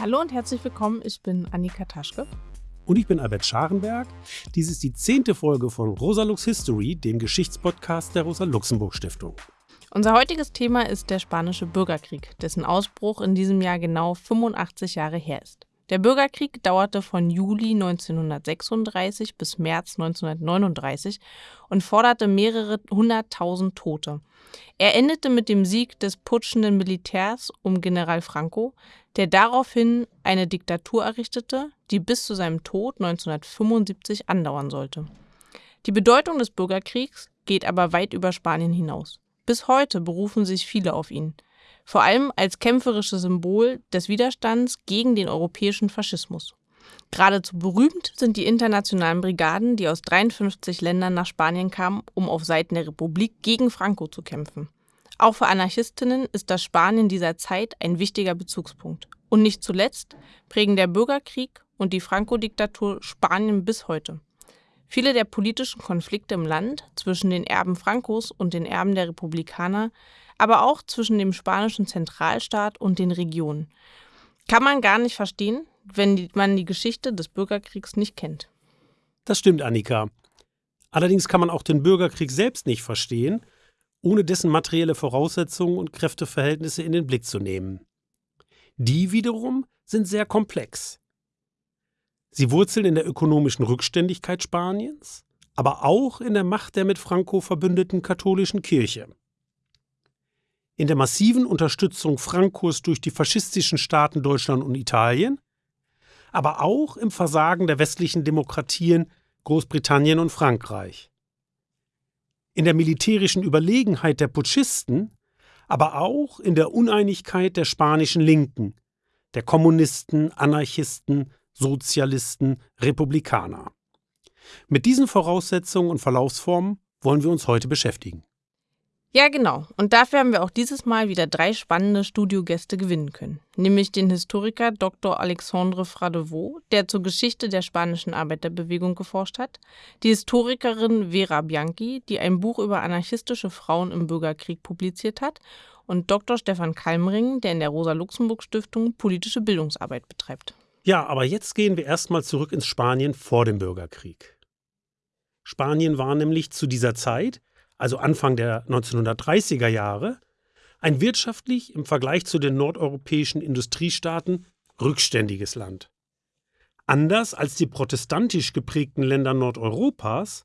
Hallo und herzlich willkommen, ich bin Annika Taschke. Und ich bin Albert Scharenberg. Dies ist die zehnte Folge von Rosalux History, dem Geschichtspodcast der Rosa-Luxemburg-Stiftung. Unser heutiges Thema ist der Spanische Bürgerkrieg, dessen Ausbruch in diesem Jahr genau 85 Jahre her ist. Der Bürgerkrieg dauerte von Juli 1936 bis März 1939 und forderte mehrere hunderttausend Tote. Er endete mit dem Sieg des putschenden Militärs um General Franco, der daraufhin eine Diktatur errichtete, die bis zu seinem Tod 1975 andauern sollte. Die Bedeutung des Bürgerkriegs geht aber weit über Spanien hinaus. Bis heute berufen sich viele auf ihn, vor allem als kämpferisches Symbol des Widerstands gegen den europäischen Faschismus. Geradezu berühmt sind die internationalen Brigaden, die aus 53 Ländern nach Spanien kamen, um auf Seiten der Republik gegen Franco zu kämpfen. Auch für Anarchistinnen ist das Spanien dieser Zeit ein wichtiger Bezugspunkt. Und nicht zuletzt prägen der Bürgerkrieg und die Franco-Diktatur Spanien bis heute. Viele der politischen Konflikte im Land zwischen den Erben Francos und den Erben der Republikaner, aber auch zwischen dem spanischen Zentralstaat und den Regionen, kann man gar nicht verstehen, wenn man die Geschichte des Bürgerkriegs nicht kennt. Das stimmt, Annika. Allerdings kann man auch den Bürgerkrieg selbst nicht verstehen, ohne dessen materielle Voraussetzungen und Kräfteverhältnisse in den Blick zu nehmen. Die wiederum sind sehr komplex. Sie wurzeln in der ökonomischen Rückständigkeit Spaniens, aber auch in der Macht der mit Franco verbündeten katholischen Kirche. In der massiven Unterstützung Francos durch die faschistischen Staaten Deutschland und Italien aber auch im Versagen der westlichen Demokratien Großbritannien und Frankreich. In der militärischen Überlegenheit der Putschisten, aber auch in der Uneinigkeit der spanischen Linken, der Kommunisten, Anarchisten, Sozialisten, Republikaner. Mit diesen Voraussetzungen und Verlaufsformen wollen wir uns heute beschäftigen. Ja, genau. Und dafür haben wir auch dieses Mal wieder drei spannende Studiogäste gewinnen können. Nämlich den Historiker Dr. Alexandre Fradevaux, der zur Geschichte der spanischen Arbeiterbewegung geforscht hat, die Historikerin Vera Bianchi, die ein Buch über anarchistische Frauen im Bürgerkrieg publiziert hat, und Dr. Stefan Kalmring, der in der Rosa-Luxemburg-Stiftung politische Bildungsarbeit betreibt. Ja, aber jetzt gehen wir erstmal zurück ins Spanien vor dem Bürgerkrieg. Spanien war nämlich zu dieser Zeit also Anfang der 1930er Jahre, ein wirtschaftlich im Vergleich zu den nordeuropäischen Industriestaaten rückständiges Land. Anders als die protestantisch geprägten Länder Nordeuropas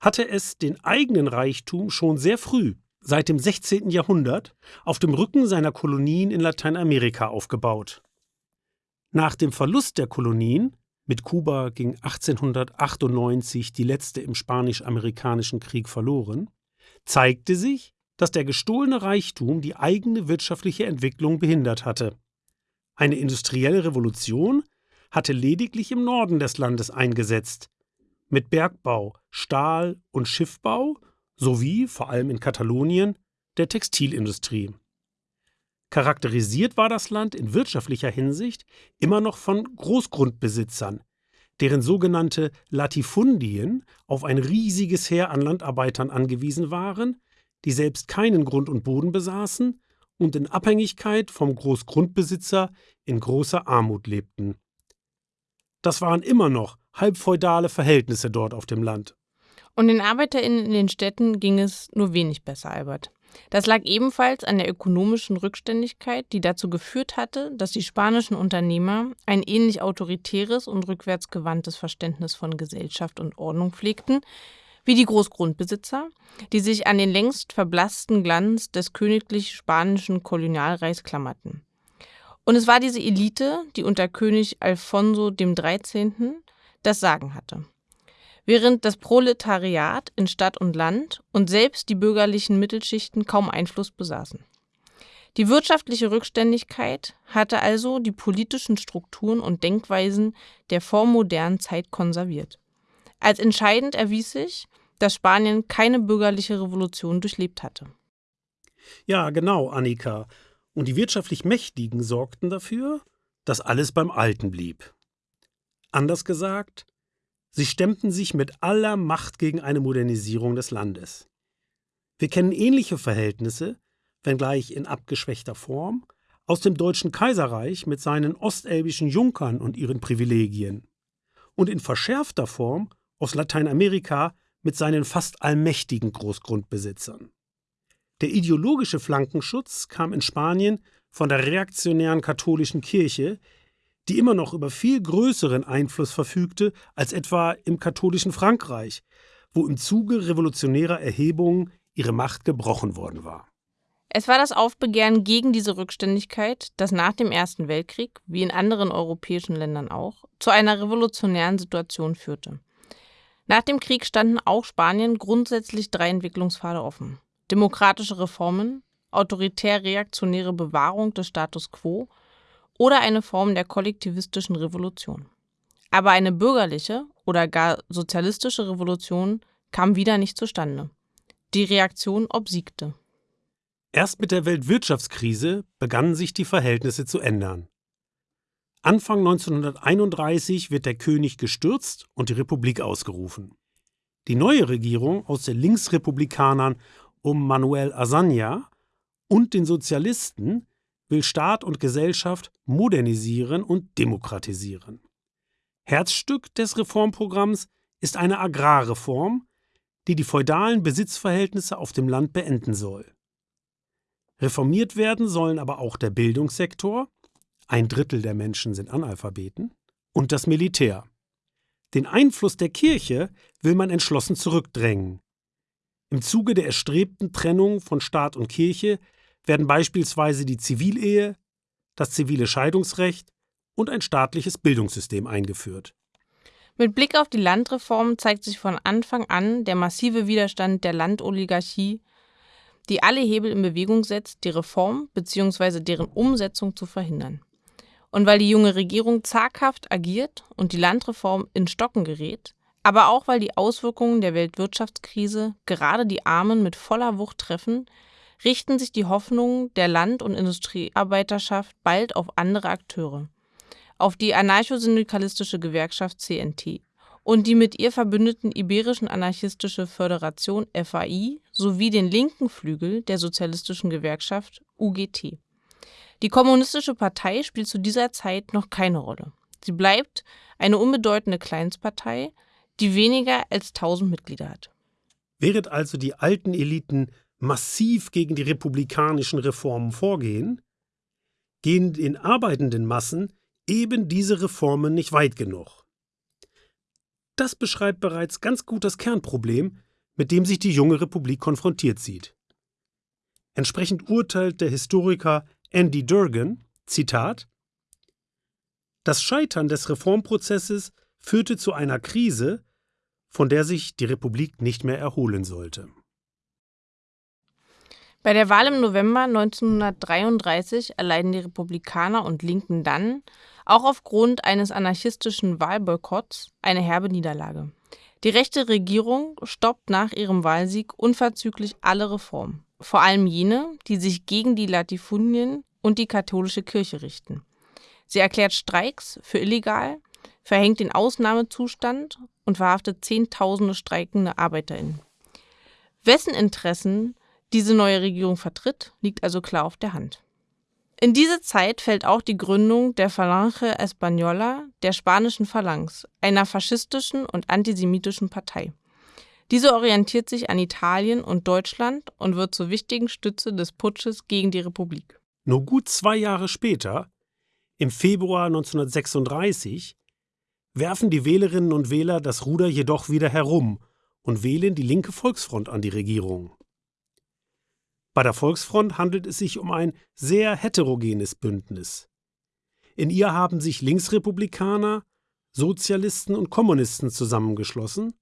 hatte es den eigenen Reichtum schon sehr früh, seit dem 16. Jahrhundert, auf dem Rücken seiner Kolonien in Lateinamerika aufgebaut. Nach dem Verlust der Kolonien, mit Kuba ging 1898 die letzte im Spanisch-Amerikanischen Krieg verloren, zeigte sich, dass der gestohlene Reichtum die eigene wirtschaftliche Entwicklung behindert hatte. Eine industrielle Revolution hatte lediglich im Norden des Landes eingesetzt, mit Bergbau, Stahl- und Schiffbau sowie, vor allem in Katalonien, der Textilindustrie. Charakterisiert war das Land in wirtschaftlicher Hinsicht immer noch von Großgrundbesitzern, deren sogenannte Latifundien auf ein riesiges Heer an Landarbeitern angewiesen waren, die selbst keinen Grund und Boden besaßen und in Abhängigkeit vom Großgrundbesitzer in großer Armut lebten. Das waren immer noch halbfeudale Verhältnisse dort auf dem Land. Und den ArbeiterInnen in den Städten ging es nur wenig besser, Albert. Das lag ebenfalls an der ökonomischen Rückständigkeit, die dazu geführt hatte, dass die spanischen Unternehmer ein ähnlich autoritäres und rückwärtsgewandtes Verständnis von Gesellschaft und Ordnung pflegten wie die Großgrundbesitzer, die sich an den längst verblassten Glanz des königlich spanischen Kolonialreichs klammerten. Und es war diese Elite, die unter König Alfonso XIII. das Sagen hatte. Während das Proletariat in Stadt und Land und selbst die bürgerlichen Mittelschichten kaum Einfluss besaßen. Die wirtschaftliche Rückständigkeit hatte also die politischen Strukturen und Denkweisen der vormodernen Zeit konserviert. Als entscheidend erwies sich, dass Spanien keine bürgerliche Revolution durchlebt hatte. Ja, genau, Annika. Und die wirtschaftlich Mächtigen sorgten dafür, dass alles beim Alten blieb. Anders gesagt, Sie stemmten sich mit aller Macht gegen eine Modernisierung des Landes. Wir kennen ähnliche Verhältnisse, wenngleich in abgeschwächter Form, aus dem Deutschen Kaiserreich mit seinen ostelbischen Junkern und ihren Privilegien und in verschärfter Form aus Lateinamerika mit seinen fast allmächtigen Großgrundbesitzern. Der ideologische Flankenschutz kam in Spanien von der reaktionären katholischen Kirche, die immer noch über viel größeren Einfluss verfügte als etwa im katholischen Frankreich, wo im Zuge revolutionärer Erhebungen ihre Macht gebrochen worden war. Es war das Aufbegehren gegen diese Rückständigkeit, das nach dem Ersten Weltkrieg, wie in anderen europäischen Ländern auch, zu einer revolutionären Situation führte. Nach dem Krieg standen auch Spanien grundsätzlich drei Entwicklungspfade offen. Demokratische Reformen, autoritär-reaktionäre Bewahrung des Status quo oder eine Form der kollektivistischen Revolution. Aber eine bürgerliche oder gar sozialistische Revolution kam wieder nicht zustande. Die Reaktion obsiegte. Erst mit der Weltwirtschaftskrise begannen sich die Verhältnisse zu ändern. Anfang 1931 wird der König gestürzt und die Republik ausgerufen. Die neue Regierung aus den Linksrepublikanern um Manuel Azaña und den Sozialisten will Staat und Gesellschaft modernisieren und demokratisieren. Herzstück des Reformprogramms ist eine Agrarreform, die die feudalen Besitzverhältnisse auf dem Land beenden soll. Reformiert werden sollen aber auch der Bildungssektor, ein Drittel der Menschen sind Analphabeten, und das Militär. Den Einfluss der Kirche will man entschlossen zurückdrängen. Im Zuge der erstrebten Trennung von Staat und Kirche werden beispielsweise die Zivilehe, das zivile Scheidungsrecht und ein staatliches Bildungssystem eingeführt. Mit Blick auf die Landreform zeigt sich von Anfang an der massive Widerstand der Landoligarchie, die alle Hebel in Bewegung setzt, die Reform bzw. deren Umsetzung zu verhindern. Und weil die junge Regierung zaghaft agiert und die Landreform in Stocken gerät, aber auch weil die Auswirkungen der Weltwirtschaftskrise gerade die Armen mit voller Wucht treffen, richten sich die Hoffnungen der Land- und Industriearbeiterschaft bald auf andere Akteure, auf die anarchosyndikalistische Gewerkschaft CNT und die mit ihr verbündeten Iberischen Anarchistische Föderation FAI sowie den linken Flügel der sozialistischen Gewerkschaft UGT. Die Kommunistische Partei spielt zu dieser Zeit noch keine Rolle. Sie bleibt eine unbedeutende Kleinstpartei, die weniger als 1000 Mitglieder hat. Während also die alten Eliten massiv gegen die republikanischen Reformen vorgehen, gehen den arbeitenden Massen eben diese Reformen nicht weit genug. Das beschreibt bereits ganz gut das Kernproblem, mit dem sich die junge Republik konfrontiert sieht. Entsprechend urteilt der Historiker Andy Durgan, Zitat, Das Scheitern des Reformprozesses führte zu einer Krise, von der sich die Republik nicht mehr erholen sollte. Bei der Wahl im November 1933 erleiden die Republikaner und Linken dann, auch aufgrund eines anarchistischen Wahlboykotts, eine herbe Niederlage. Die rechte Regierung stoppt nach ihrem Wahlsieg unverzüglich alle Reformen, vor allem jene, die sich gegen die Latifundien und die katholische Kirche richten. Sie erklärt Streiks für illegal verhängt den Ausnahmezustand und verhaftet Zehntausende streikende ArbeiterInnen. Wessen Interessen diese neue Regierung vertritt, liegt also klar auf der Hand. In diese Zeit fällt auch die Gründung der Falange Española, der spanischen Phalanx, einer faschistischen und antisemitischen Partei. Diese orientiert sich an Italien und Deutschland und wird zur wichtigen Stütze des Putsches gegen die Republik. Nur gut zwei Jahre später, im Februar 1936, werfen die Wählerinnen und Wähler das Ruder jedoch wieder herum und wählen die linke Volksfront an die Regierung. Bei der Volksfront handelt es sich um ein sehr heterogenes Bündnis. In ihr haben sich Linksrepublikaner, Sozialisten und Kommunisten zusammengeschlossen,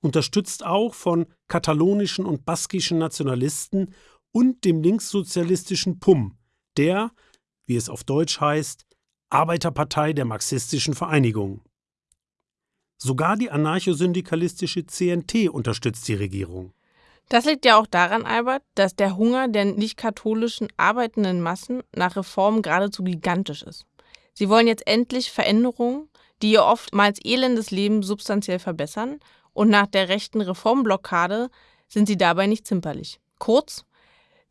unterstützt auch von katalonischen und baskischen Nationalisten und dem linkssozialistischen PUM, der, wie es auf Deutsch heißt, Arbeiterpartei der marxistischen Vereinigung. Sogar die anarchosyndikalistische CNT unterstützt die Regierung. Das liegt ja auch daran, Albert, dass der Hunger der nicht-katholischen arbeitenden Massen nach Reformen geradezu gigantisch ist. Sie wollen jetzt endlich Veränderungen, die ihr oftmals elendes Leben substanziell verbessern, und nach der rechten Reformblockade sind sie dabei nicht zimperlich. Kurz,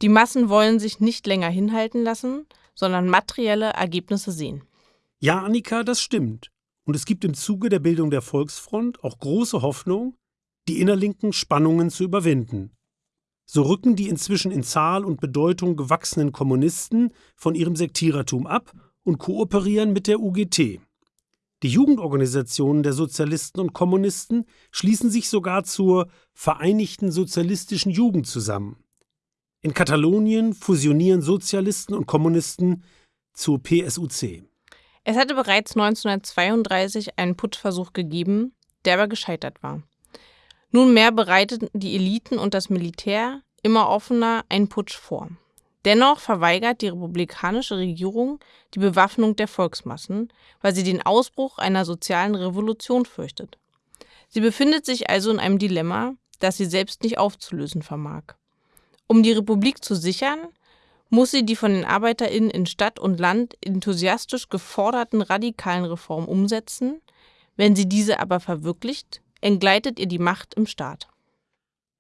die Massen wollen sich nicht länger hinhalten lassen, sondern materielle Ergebnisse sehen. Ja, Annika, das stimmt. Und es gibt im Zuge der Bildung der Volksfront auch große Hoffnung, die innerlinken Spannungen zu überwinden. So rücken die inzwischen in Zahl und Bedeutung gewachsenen Kommunisten von ihrem Sektierertum ab und kooperieren mit der UGT. Die Jugendorganisationen der Sozialisten und Kommunisten schließen sich sogar zur Vereinigten Sozialistischen Jugend zusammen. In Katalonien fusionieren Sozialisten und Kommunisten zur PSUC. Es hatte bereits 1932 einen Putschversuch gegeben, der aber gescheitert war. Nunmehr bereiteten die Eliten und das Militär immer offener einen Putsch vor. Dennoch verweigert die republikanische Regierung die Bewaffnung der Volksmassen, weil sie den Ausbruch einer sozialen Revolution fürchtet. Sie befindet sich also in einem Dilemma, das sie selbst nicht aufzulösen vermag. Um die Republik zu sichern, muss sie die von den ArbeiterInnen in Stadt und Land enthusiastisch geforderten radikalen Reformen umsetzen. Wenn sie diese aber verwirklicht, entgleitet ihr die Macht im Staat.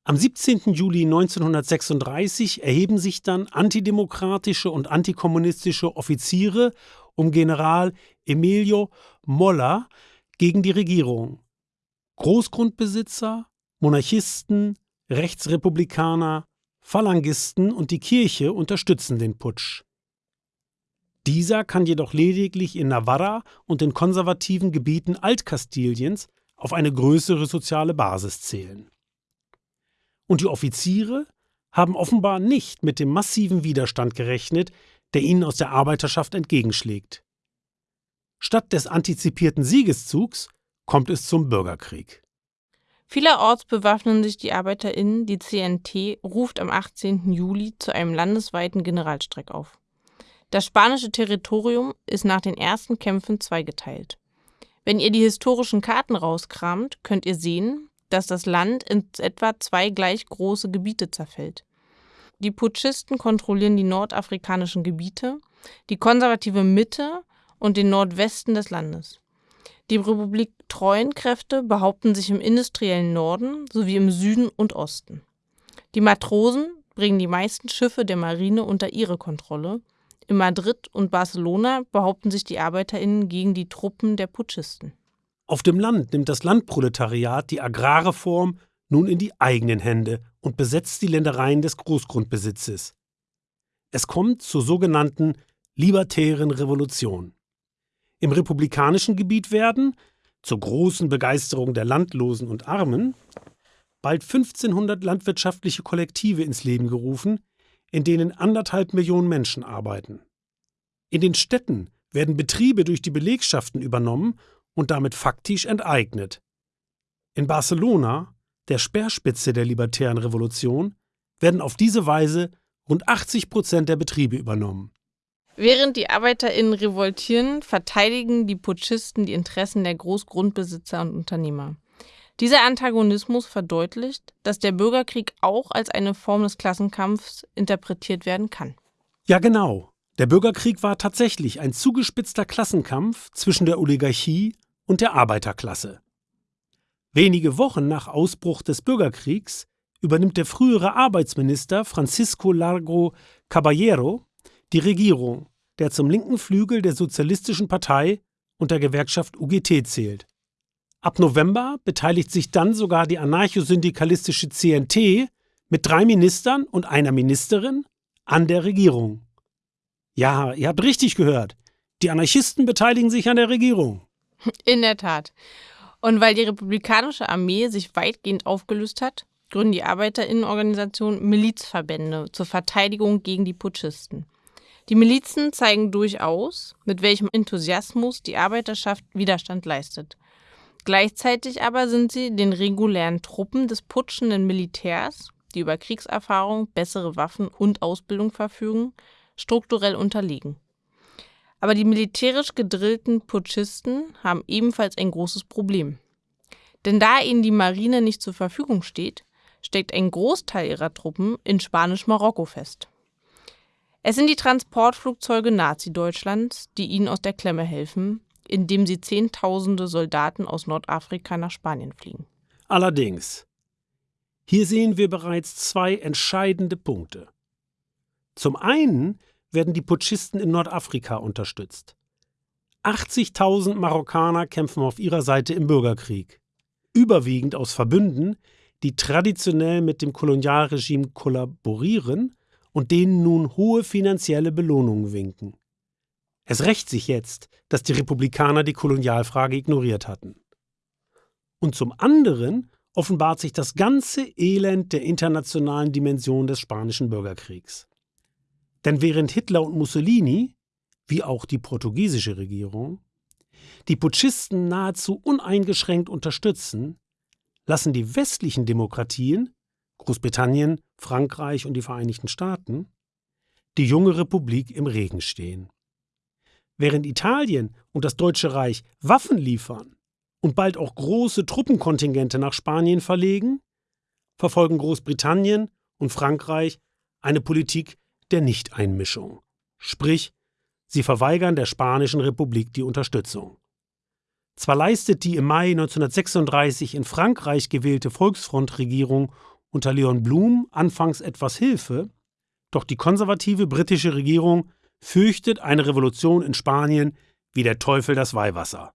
Am 17. Juli 1936 erheben sich dann antidemokratische und antikommunistische Offiziere um General Emilio Molla gegen die Regierung. Großgrundbesitzer, Monarchisten, Rechtsrepublikaner, Phalangisten und die Kirche unterstützen den Putsch. Dieser kann jedoch lediglich in Navarra und den konservativen Gebieten Altkastiliens auf eine größere soziale Basis zählen. Und die Offiziere haben offenbar nicht mit dem massiven Widerstand gerechnet, der ihnen aus der Arbeiterschaft entgegenschlägt. Statt des antizipierten Siegeszugs kommt es zum Bürgerkrieg. Vielerorts bewaffnen sich die ArbeiterInnen, die CNT ruft am 18. Juli zu einem landesweiten Generalstreik auf. Das spanische Territorium ist nach den ersten Kämpfen zweigeteilt. Wenn ihr die historischen Karten rauskramt, könnt ihr sehen, dass das Land in etwa zwei gleich große Gebiete zerfällt. Die Putschisten kontrollieren die nordafrikanischen Gebiete, die konservative Mitte und den Nordwesten des Landes. Die Republik treuen Kräfte behaupten sich im industriellen Norden sowie im Süden und Osten. Die Matrosen bringen die meisten Schiffe der Marine unter ihre Kontrolle. In Madrid und Barcelona behaupten sich die Arbeiterinnen gegen die Truppen der Putschisten. Auf dem Land nimmt das Landproletariat die Agrarreform nun in die eigenen Hände und besetzt die Ländereien des Großgrundbesitzes. Es kommt zur sogenannten libertären Revolution. Im republikanischen Gebiet werden, zur großen Begeisterung der Landlosen und Armen, bald 1500 landwirtschaftliche Kollektive ins Leben gerufen, in denen anderthalb Millionen Menschen arbeiten. In den Städten werden Betriebe durch die Belegschaften übernommen und damit faktisch enteignet. In Barcelona, der Speerspitze der libertären Revolution, werden auf diese Weise rund 80 Prozent der Betriebe übernommen. Während die ArbeiterInnen revoltieren, verteidigen die Putschisten die Interessen der Großgrundbesitzer und Unternehmer. Dieser Antagonismus verdeutlicht, dass der Bürgerkrieg auch als eine Form des Klassenkampfs interpretiert werden kann. Ja, genau. Der Bürgerkrieg war tatsächlich ein zugespitzter Klassenkampf zwischen der Oligarchie und der Arbeiterklasse. Wenige Wochen nach Ausbruch des Bürgerkriegs übernimmt der frühere Arbeitsminister Francisco Largo Caballero die Regierung, der zum linken Flügel der Sozialistischen Partei und der Gewerkschaft UGT zählt. Ab November beteiligt sich dann sogar die anarchosyndikalistische CNT mit drei Ministern und einer Ministerin an der Regierung. Ja, ihr habt richtig gehört. Die Anarchisten beteiligen sich an der Regierung. In der Tat. Und weil die republikanische Armee sich weitgehend aufgelöst hat, gründen die Arbeiterinnenorganisationen Milizverbände zur Verteidigung gegen die Putschisten. Die Milizen zeigen durchaus, mit welchem Enthusiasmus die Arbeiterschaft Widerstand leistet. Gleichzeitig aber sind sie den regulären Truppen des putschenden Militärs, die über Kriegserfahrung, bessere Waffen und Ausbildung verfügen, strukturell unterliegen. Aber die militärisch gedrillten Putschisten haben ebenfalls ein großes Problem. Denn da ihnen die Marine nicht zur Verfügung steht, steckt ein Großteil ihrer Truppen in Spanisch-Marokko fest. Es sind die Transportflugzeuge Nazi-Deutschlands, die ihnen aus der Klemme helfen, indem sie Zehntausende Soldaten aus Nordafrika nach Spanien fliegen. Allerdings, hier sehen wir bereits zwei entscheidende Punkte. Zum einen werden die Putschisten in Nordafrika unterstützt. 80.000 Marokkaner kämpfen auf ihrer Seite im Bürgerkrieg, überwiegend aus Verbünden, die traditionell mit dem Kolonialregime kollaborieren und denen nun hohe finanzielle Belohnungen winken. Es rächt sich jetzt, dass die Republikaner die Kolonialfrage ignoriert hatten. Und zum anderen offenbart sich das ganze Elend der internationalen Dimension des spanischen Bürgerkriegs. Denn während Hitler und Mussolini, wie auch die portugiesische Regierung, die Putschisten nahezu uneingeschränkt unterstützen, lassen die westlichen Demokratien, Großbritannien, Frankreich und die Vereinigten Staaten, die junge Republik im Regen stehen. Während Italien und das Deutsche Reich Waffen liefern und bald auch große Truppenkontingente nach Spanien verlegen, verfolgen Großbritannien und Frankreich eine Politik der Nichteinmischung. Sprich, sie verweigern der Spanischen Republik die Unterstützung. Zwar leistet die im Mai 1936 in Frankreich gewählte Volksfrontregierung unter Leon Blum anfangs etwas Hilfe, doch die konservative britische Regierung fürchtet eine Revolution in Spanien wie der Teufel das Weihwasser.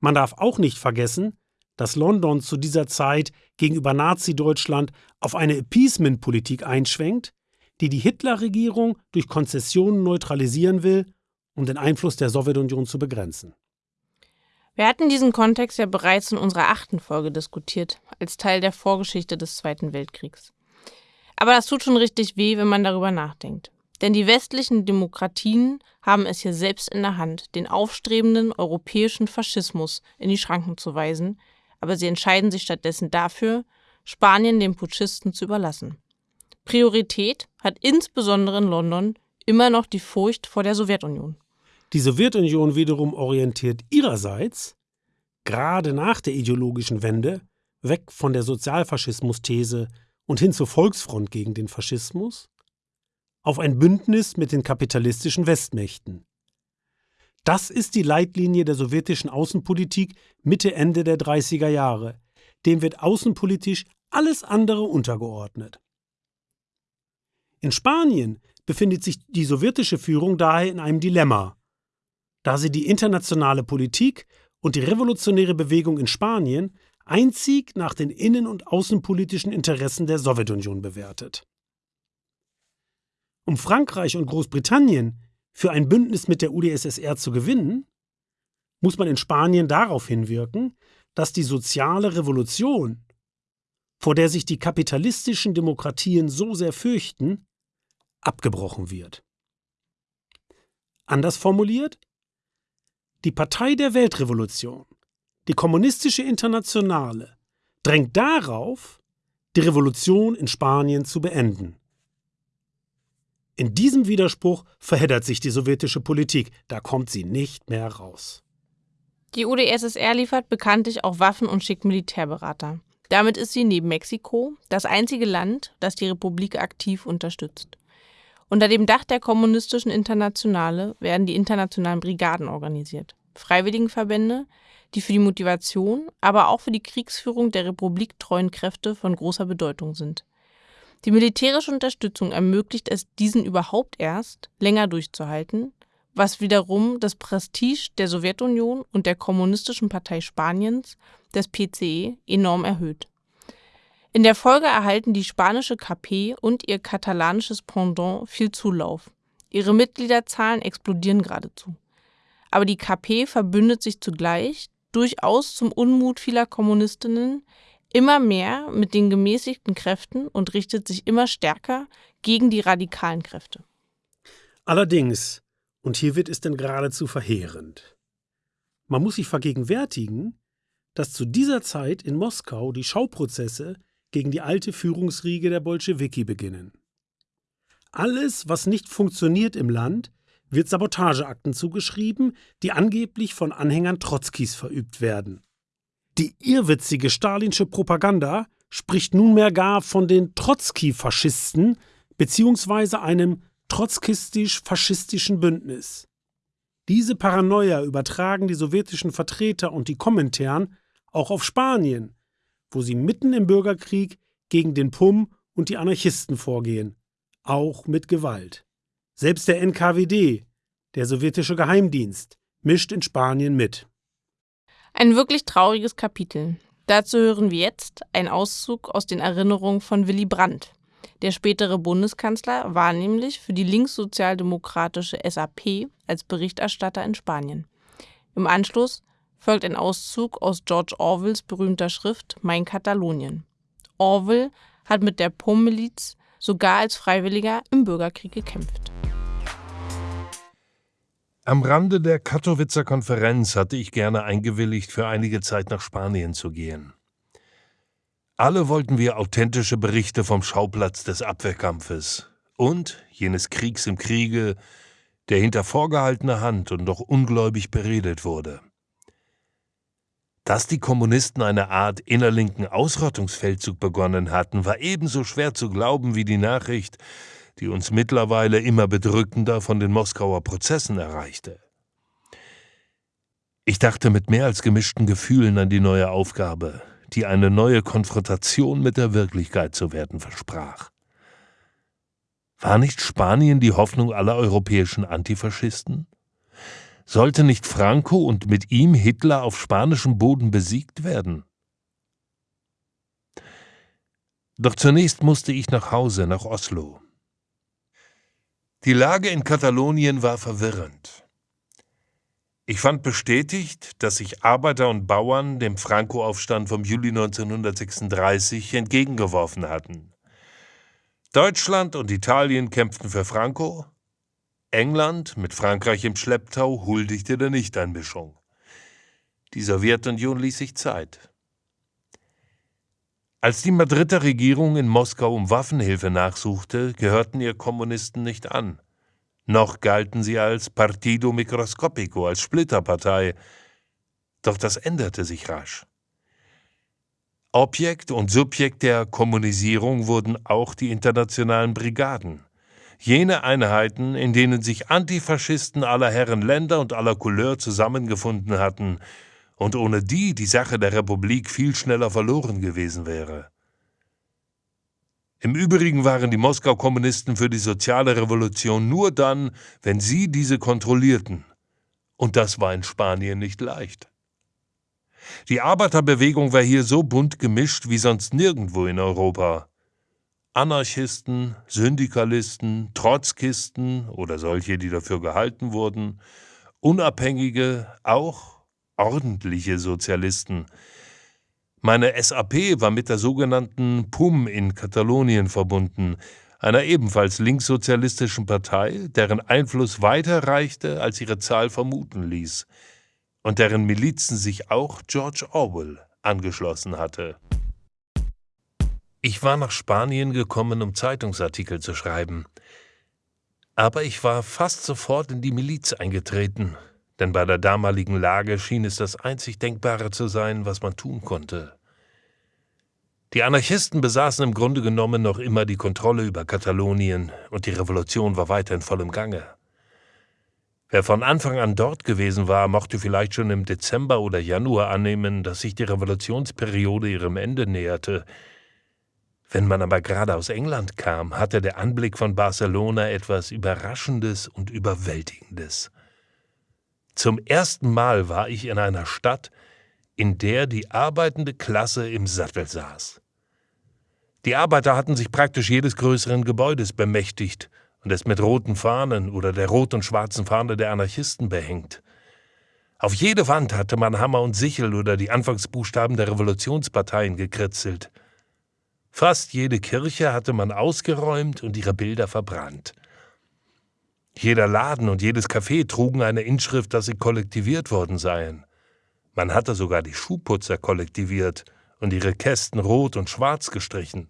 Man darf auch nicht vergessen, dass London zu dieser Zeit gegenüber Nazi-Deutschland auf eine Appeasement-Politik einschwenkt, die die Hitler-Regierung durch Konzessionen neutralisieren will, um den Einfluss der Sowjetunion zu begrenzen. Wir hatten diesen Kontext ja bereits in unserer achten Folge diskutiert, als Teil der Vorgeschichte des Zweiten Weltkriegs. Aber das tut schon richtig weh, wenn man darüber nachdenkt. Denn die westlichen Demokratien haben es hier selbst in der Hand, den aufstrebenden europäischen Faschismus in die Schranken zu weisen, aber sie entscheiden sich stattdessen dafür, Spanien den Putschisten zu überlassen. Priorität hat insbesondere in London immer noch die Furcht vor der Sowjetunion. Die Sowjetunion wiederum orientiert ihrerseits, gerade nach der ideologischen Wende, weg von der Sozialfaschismus-These und hin zur Volksfront gegen den Faschismus, auf ein Bündnis mit den kapitalistischen Westmächten. Das ist die Leitlinie der sowjetischen Außenpolitik Mitte Ende der 30er Jahre. Dem wird außenpolitisch alles andere untergeordnet. In Spanien befindet sich die sowjetische Führung daher in einem Dilemma, da sie die internationale Politik und die revolutionäre Bewegung in Spanien einzig nach den innen- und außenpolitischen Interessen der Sowjetunion bewertet. Um Frankreich und Großbritannien für ein Bündnis mit der UdSSR zu gewinnen, muss man in Spanien darauf hinwirken, dass die soziale Revolution, vor der sich die kapitalistischen Demokratien so sehr fürchten, abgebrochen wird. Anders formuliert, die Partei der Weltrevolution, die kommunistische Internationale, drängt darauf, die Revolution in Spanien zu beenden. In diesem Widerspruch verheddert sich die sowjetische Politik, da kommt sie nicht mehr raus. Die UdSSR liefert bekanntlich auch Waffen und schickt Militärberater. Damit ist sie neben Mexiko das einzige Land, das die Republik aktiv unterstützt. Unter dem Dach der Kommunistischen Internationale werden die internationalen Brigaden organisiert. Freiwilligenverbände, die für die Motivation, aber auch für die Kriegsführung der republiktreuen Kräfte von großer Bedeutung sind. Die militärische Unterstützung ermöglicht es diesen überhaupt erst, länger durchzuhalten, was wiederum das Prestige der Sowjetunion und der Kommunistischen Partei Spaniens, des PCE, enorm erhöht. In der Folge erhalten die spanische KP und ihr katalanisches Pendant viel Zulauf. Ihre Mitgliederzahlen explodieren geradezu. Aber die KP verbündet sich zugleich, durchaus zum Unmut vieler Kommunistinnen, immer mehr mit den gemäßigten Kräften und richtet sich immer stärker gegen die radikalen Kräfte. Allerdings, und hier wird es denn geradezu verheerend. Man muss sich vergegenwärtigen, dass zu dieser Zeit in Moskau die Schauprozesse gegen die alte Führungsriege der Bolschewiki beginnen. Alles, was nicht funktioniert im Land, wird Sabotageakten zugeschrieben, die angeblich von Anhängern Trotzkis verübt werden. Die irrwitzige stalinsche Propaganda spricht nunmehr gar von den Trotzki-Faschisten bzw. einem trotzkistisch-faschistischen Bündnis. Diese Paranoia übertragen die sowjetischen Vertreter und die Kommentaren auch auf Spanien, wo sie mitten im Bürgerkrieg gegen den PUM und die Anarchisten vorgehen, auch mit Gewalt. Selbst der NKWD, der sowjetische Geheimdienst, mischt in Spanien mit. Ein wirklich trauriges Kapitel. Dazu hören wir jetzt einen Auszug aus den Erinnerungen von Willy Brandt. Der spätere Bundeskanzler war nämlich für die linkssozialdemokratische SAP als Berichterstatter in Spanien. Im Anschluss folgt ein Auszug aus George Orwells berühmter Schrift Mein Katalonien. Orwell hat mit der POM-Miliz sogar als Freiwilliger im Bürgerkrieg gekämpft. Am Rande der Katowitzer Konferenz hatte ich gerne eingewilligt, für einige Zeit nach Spanien zu gehen. Alle wollten wir authentische Berichte vom Schauplatz des Abwehrkampfes und jenes Kriegs im Kriege, der hinter vorgehaltener Hand und doch ungläubig beredet wurde. Dass die Kommunisten eine Art innerlinken Ausrottungsfeldzug begonnen hatten, war ebenso schwer zu glauben wie die Nachricht, die uns mittlerweile immer bedrückender von den Moskauer Prozessen erreichte. Ich dachte mit mehr als gemischten Gefühlen an die neue Aufgabe, die eine neue Konfrontation mit der Wirklichkeit zu werden versprach. War nicht Spanien die Hoffnung aller europäischen Antifaschisten? Sollte nicht Franco und mit ihm Hitler auf spanischem Boden besiegt werden? Doch zunächst musste ich nach Hause, nach Oslo. Die Lage in Katalonien war verwirrend. Ich fand bestätigt, dass sich Arbeiter und Bauern dem Franco-Aufstand vom Juli 1936 entgegengeworfen hatten. Deutschland und Italien kämpften für Franco, England mit Frankreich im Schlepptau huldigte der Nichteinmischung. Die Sowjetunion ließ sich Zeit. Als die Madrider Regierung in Moskau um Waffenhilfe nachsuchte, gehörten ihr Kommunisten nicht an. Noch galten sie als Partido Microscopico, als Splitterpartei. Doch das änderte sich rasch. Objekt und Subjekt der Kommunisierung wurden auch die internationalen Brigaden. Jene Einheiten, in denen sich Antifaschisten aller Herren Länder und aller Couleur zusammengefunden hatten und ohne die die Sache der Republik viel schneller verloren gewesen wäre. Im Übrigen waren die Moskau-Kommunisten für die soziale Revolution nur dann, wenn sie diese kontrollierten. Und das war in Spanien nicht leicht. Die Arbeiterbewegung war hier so bunt gemischt wie sonst nirgendwo in Europa. Anarchisten, Syndikalisten, Trotzkisten oder solche, die dafür gehalten wurden, Unabhängige, auch ordentliche Sozialisten. Meine SAP war mit der sogenannten PUM in Katalonien verbunden, einer ebenfalls linkssozialistischen Partei, deren Einfluss weiter reichte, als ihre Zahl vermuten ließ, und deren Milizen sich auch George Orwell angeschlossen hatte. Ich war nach Spanien gekommen, um Zeitungsartikel zu schreiben. Aber ich war fast sofort in die Miliz eingetreten, denn bei der damaligen Lage schien es das einzig Denkbare zu sein, was man tun konnte. Die Anarchisten besaßen im Grunde genommen noch immer die Kontrolle über Katalonien und die Revolution war weiter in vollem Gange. Wer von Anfang an dort gewesen war, mochte vielleicht schon im Dezember oder Januar annehmen, dass sich die Revolutionsperiode ihrem Ende näherte. Wenn man aber gerade aus England kam, hatte der Anblick von Barcelona etwas Überraschendes und Überwältigendes. Zum ersten Mal war ich in einer Stadt, in der die arbeitende Klasse im Sattel saß. Die Arbeiter hatten sich praktisch jedes größeren Gebäudes bemächtigt und es mit roten Fahnen oder der rot und schwarzen Fahne der Anarchisten behängt. Auf jede Wand hatte man Hammer und Sichel oder die Anfangsbuchstaben der Revolutionsparteien gekritzelt. Fast jede Kirche hatte man ausgeräumt und ihre Bilder verbrannt. Jeder Laden und jedes Café trugen eine Inschrift, dass sie kollektiviert worden seien. Man hatte sogar die Schuhputzer kollektiviert und ihre Kästen rot und schwarz gestrichen.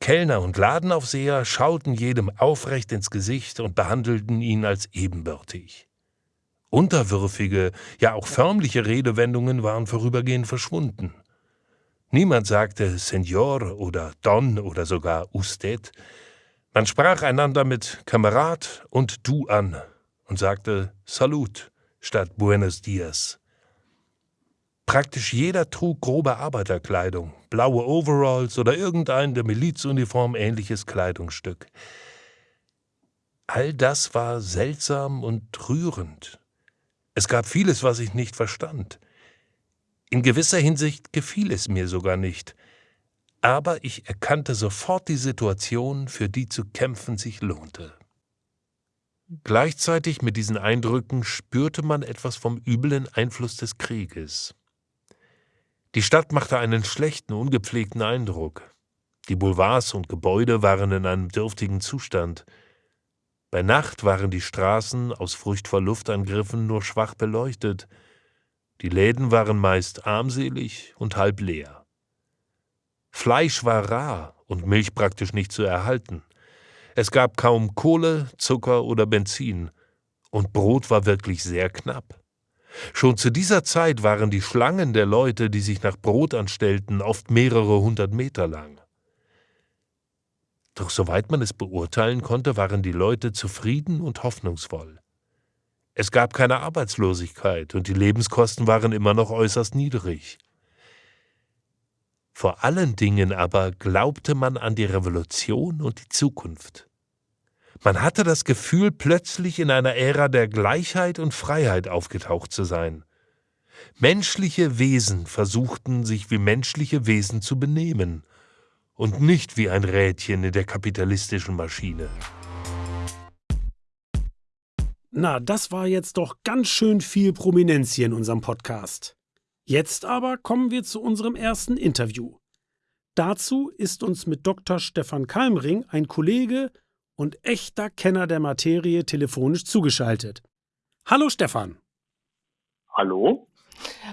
Kellner und Ladenaufseher schauten jedem aufrecht ins Gesicht und behandelten ihn als ebenbürtig. Unterwürfige, ja auch förmliche Redewendungen waren vorübergehend verschwunden. Niemand sagte Senor oder Don oder sogar Usted, man sprach einander mit Kamerad und Du an und sagte Salut statt Buenos Dias. Praktisch jeder trug grobe Arbeiterkleidung, blaue Overalls oder irgendein der Milizuniform ähnliches Kleidungsstück. All das war seltsam und rührend. Es gab vieles, was ich nicht verstand. In gewisser Hinsicht gefiel es mir sogar nicht, aber ich erkannte sofort die Situation, für die zu kämpfen sich lohnte. Gleichzeitig mit diesen Eindrücken spürte man etwas vom üblen Einfluss des Krieges. Die Stadt machte einen schlechten, ungepflegten Eindruck. Die Boulevards und Gebäude waren in einem dürftigen Zustand. Bei Nacht waren die Straßen aus Furcht vor Luftangriffen nur schwach beleuchtet. Die Läden waren meist armselig und halb leer. Fleisch war rar und Milch praktisch nicht zu erhalten. Es gab kaum Kohle, Zucker oder Benzin, und Brot war wirklich sehr knapp. Schon zu dieser Zeit waren die Schlangen der Leute, die sich nach Brot anstellten, oft mehrere hundert Meter lang. Doch soweit man es beurteilen konnte, waren die Leute zufrieden und hoffnungsvoll. Es gab keine Arbeitslosigkeit und die Lebenskosten waren immer noch äußerst niedrig. Vor allen Dingen aber glaubte man an die Revolution und die Zukunft. Man hatte das Gefühl, plötzlich in einer Ära der Gleichheit und Freiheit aufgetaucht zu sein. Menschliche Wesen versuchten, sich wie menschliche Wesen zu benehmen und nicht wie ein Rädchen in der kapitalistischen Maschine. Na, das war jetzt doch ganz schön viel Prominenz hier in unserem Podcast. Jetzt aber kommen wir zu unserem ersten Interview. Dazu ist uns mit Dr. Stefan Kalmring ein Kollege und echter Kenner der Materie telefonisch zugeschaltet. Hallo Stefan. Hallo.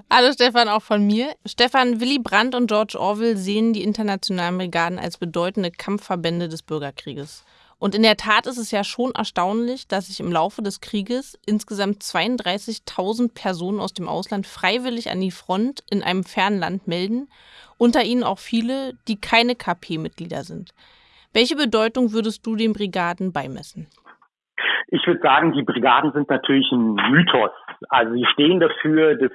Hallo Stefan, auch von mir. Stefan, Willy Brandt und George Orwell sehen die internationalen Brigaden als bedeutende Kampfverbände des Bürgerkrieges. Und in der Tat ist es ja schon erstaunlich, dass sich im Laufe des Krieges insgesamt 32.000 Personen aus dem Ausland freiwillig an die Front in einem fernen Land melden, unter ihnen auch viele, die keine KP-Mitglieder sind. Welche Bedeutung würdest du den Brigaden beimessen? Ich würde sagen, die Brigaden sind natürlich ein Mythos. Also sie stehen dafür, dass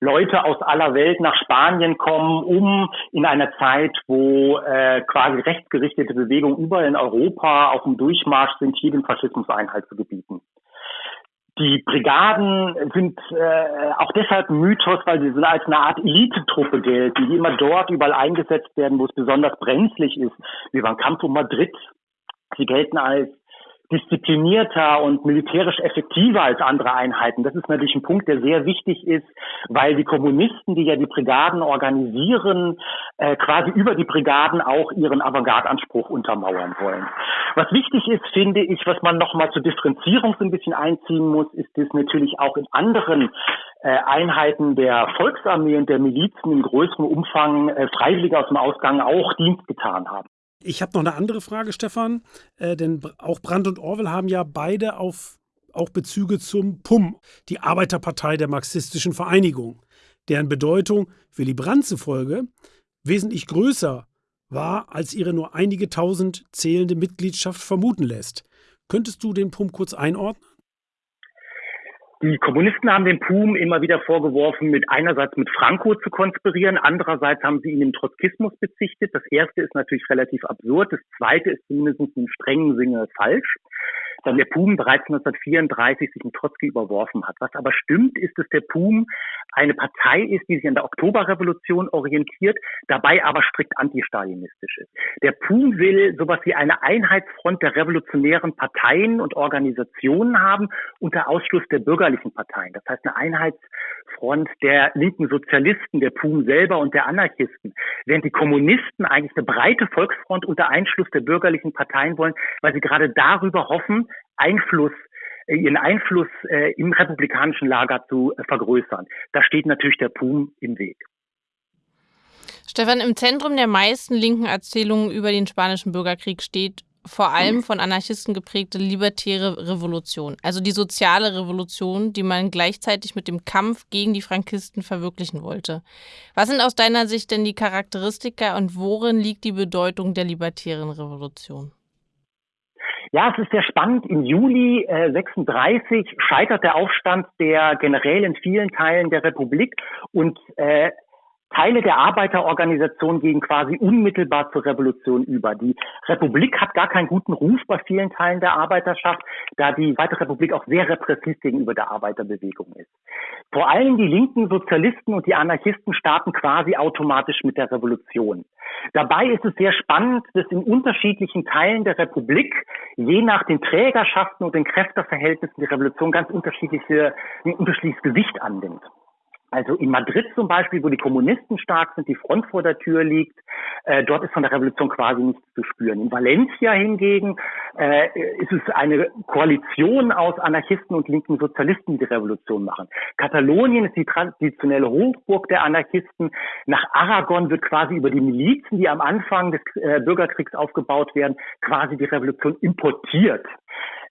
Leute aus aller Welt nach Spanien kommen, um in einer Zeit, wo äh, quasi rechtsgerichtete Bewegungen überall in Europa auf dem Durchmarsch sind, hier den Faschismus Einhalt zu gebieten. Die Brigaden sind äh, auch deshalb Mythos, weil sie als eine Art Elitetruppe gelten, die immer dort überall eingesetzt werden, wo es besonders brenzlig ist, wie beim Kampf um Madrid. Sie gelten als disziplinierter und militärisch effektiver als andere Einheiten. Das ist natürlich ein Punkt, der sehr wichtig ist, weil die Kommunisten, die ja die Brigaden organisieren, äh, quasi über die Brigaden auch ihren Avantgarde-Anspruch untermauern wollen. Was wichtig ist, finde ich, was man nochmal zur Differenzierung so ein bisschen einziehen muss, ist dass natürlich auch in anderen äh, Einheiten der Volksarmee und der Milizen in größerem Umfang äh, Freiwillige aus dem Ausgang auch Dienst getan haben. Ich habe noch eine andere Frage, Stefan. Äh, denn auch Brandt und Orwell haben ja beide auf, auch Bezüge zum PUM, die Arbeiterpartei der marxistischen Vereinigung, deren Bedeutung Willy Brandt zufolge wesentlich größer war, als ihre nur einige tausend zählende Mitgliedschaft vermuten lässt. Könntest du den PUM kurz einordnen? Die Kommunisten haben dem PUM immer wieder vorgeworfen, mit einerseits mit Franco zu konspirieren, andererseits haben sie ihn im Trotzkismus bezichtet. Das erste ist natürlich relativ absurd, das zweite ist zumindest im strengen Sinne falsch dann der PUM bereits 1934 sich mit Trotzki überworfen hat. Was aber stimmt, ist, dass der PUM eine Partei ist, die sich an der Oktoberrevolution orientiert, dabei aber strikt antistalinistisch ist. Der PUM will sowas wie eine Einheitsfront der revolutionären Parteien und Organisationen haben unter Ausschluss der bürgerlichen Parteien. Das heißt eine Einheitsfront der linken Sozialisten, der PUM selber und der Anarchisten. Während die Kommunisten eigentlich eine breite Volksfront unter Einschluss der bürgerlichen Parteien wollen, weil sie gerade darüber hoffen, Einfluss äh, ihren Einfluss äh, im republikanischen Lager zu äh, vergrößern. Da steht natürlich der PUM im Weg. Stefan, im Zentrum der meisten linken Erzählungen über den Spanischen Bürgerkrieg steht vor allem von Anarchisten geprägte libertäre Revolution, also die soziale Revolution, die man gleichzeitig mit dem Kampf gegen die Frankisten verwirklichen wollte. Was sind aus deiner Sicht denn die Charakteristika und worin liegt die Bedeutung der libertären Revolution? Ja, es ist sehr spannend. Im Juli äh, 36 scheitert der Aufstand der Generäle in vielen Teilen der Republik und äh, Teile der Arbeiterorganisation gehen quasi unmittelbar zur Revolution über. Die Republik hat gar keinen guten Ruf bei vielen Teilen der Arbeiterschaft, da die Zweite Republik auch sehr repressiv gegenüber der Arbeiterbewegung ist. Vor allem die linken Sozialisten und die Anarchisten starten quasi automatisch mit der Revolution. Dabei ist es sehr spannend, dass in unterschiedlichen Teilen der Republik, je nach den Trägerschaften und den Kräfteverhältnissen, die Revolution ganz unterschiedliche, ein unterschiedliches Gewicht annimmt. Also in Madrid zum Beispiel, wo die Kommunisten stark sind, die Front vor der Tür liegt, äh, dort ist von der Revolution quasi nichts zu spüren. In Valencia hingegen äh, ist es eine Koalition aus Anarchisten und linken Sozialisten, die die Revolution machen. Katalonien ist die traditionelle Hochburg der Anarchisten. Nach Aragon wird quasi über die Milizen, die am Anfang des äh, Bürgerkriegs aufgebaut werden, quasi die Revolution importiert.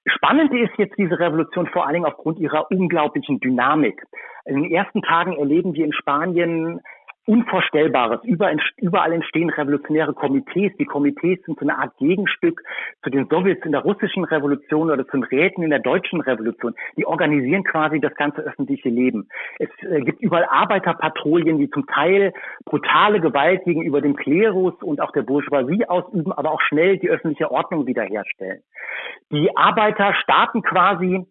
Spannend ist jetzt diese Revolution vor allen Dingen aufgrund ihrer unglaublichen Dynamik. In den ersten Tagen erleben wir in Spanien Unvorstellbares. Überall entstehen revolutionäre Komitees. Die Komitees sind so eine Art Gegenstück zu den Sowjets in der russischen Revolution oder zu den Räten in der deutschen Revolution. Die organisieren quasi das ganze öffentliche Leben. Es äh, gibt überall Arbeiterpatrouillen, die zum Teil brutale Gewalt gegenüber dem Klerus und auch der Bourgeoisie ausüben, aber auch schnell die öffentliche Ordnung wiederherstellen. Die Arbeiter starten quasi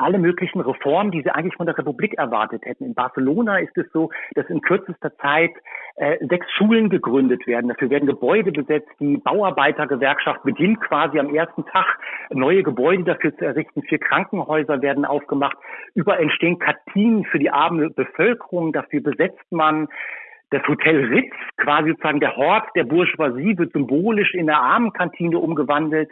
alle möglichen Reformen, die sie eigentlich von der Republik erwartet hätten. In Barcelona ist es so, dass in kürzester Zeit äh, sechs Schulen gegründet werden. Dafür werden Gebäude besetzt. Die Bauarbeitergewerkschaft beginnt quasi am ersten Tag neue Gebäude dafür zu errichten. Vier Krankenhäuser werden aufgemacht. Überall entstehen Kantinen für die arme Bevölkerung. Dafür besetzt man das Hotel Ritz, quasi sozusagen der Hort der Bourgeoisie, wird symbolisch in der Armenkantine umgewandelt.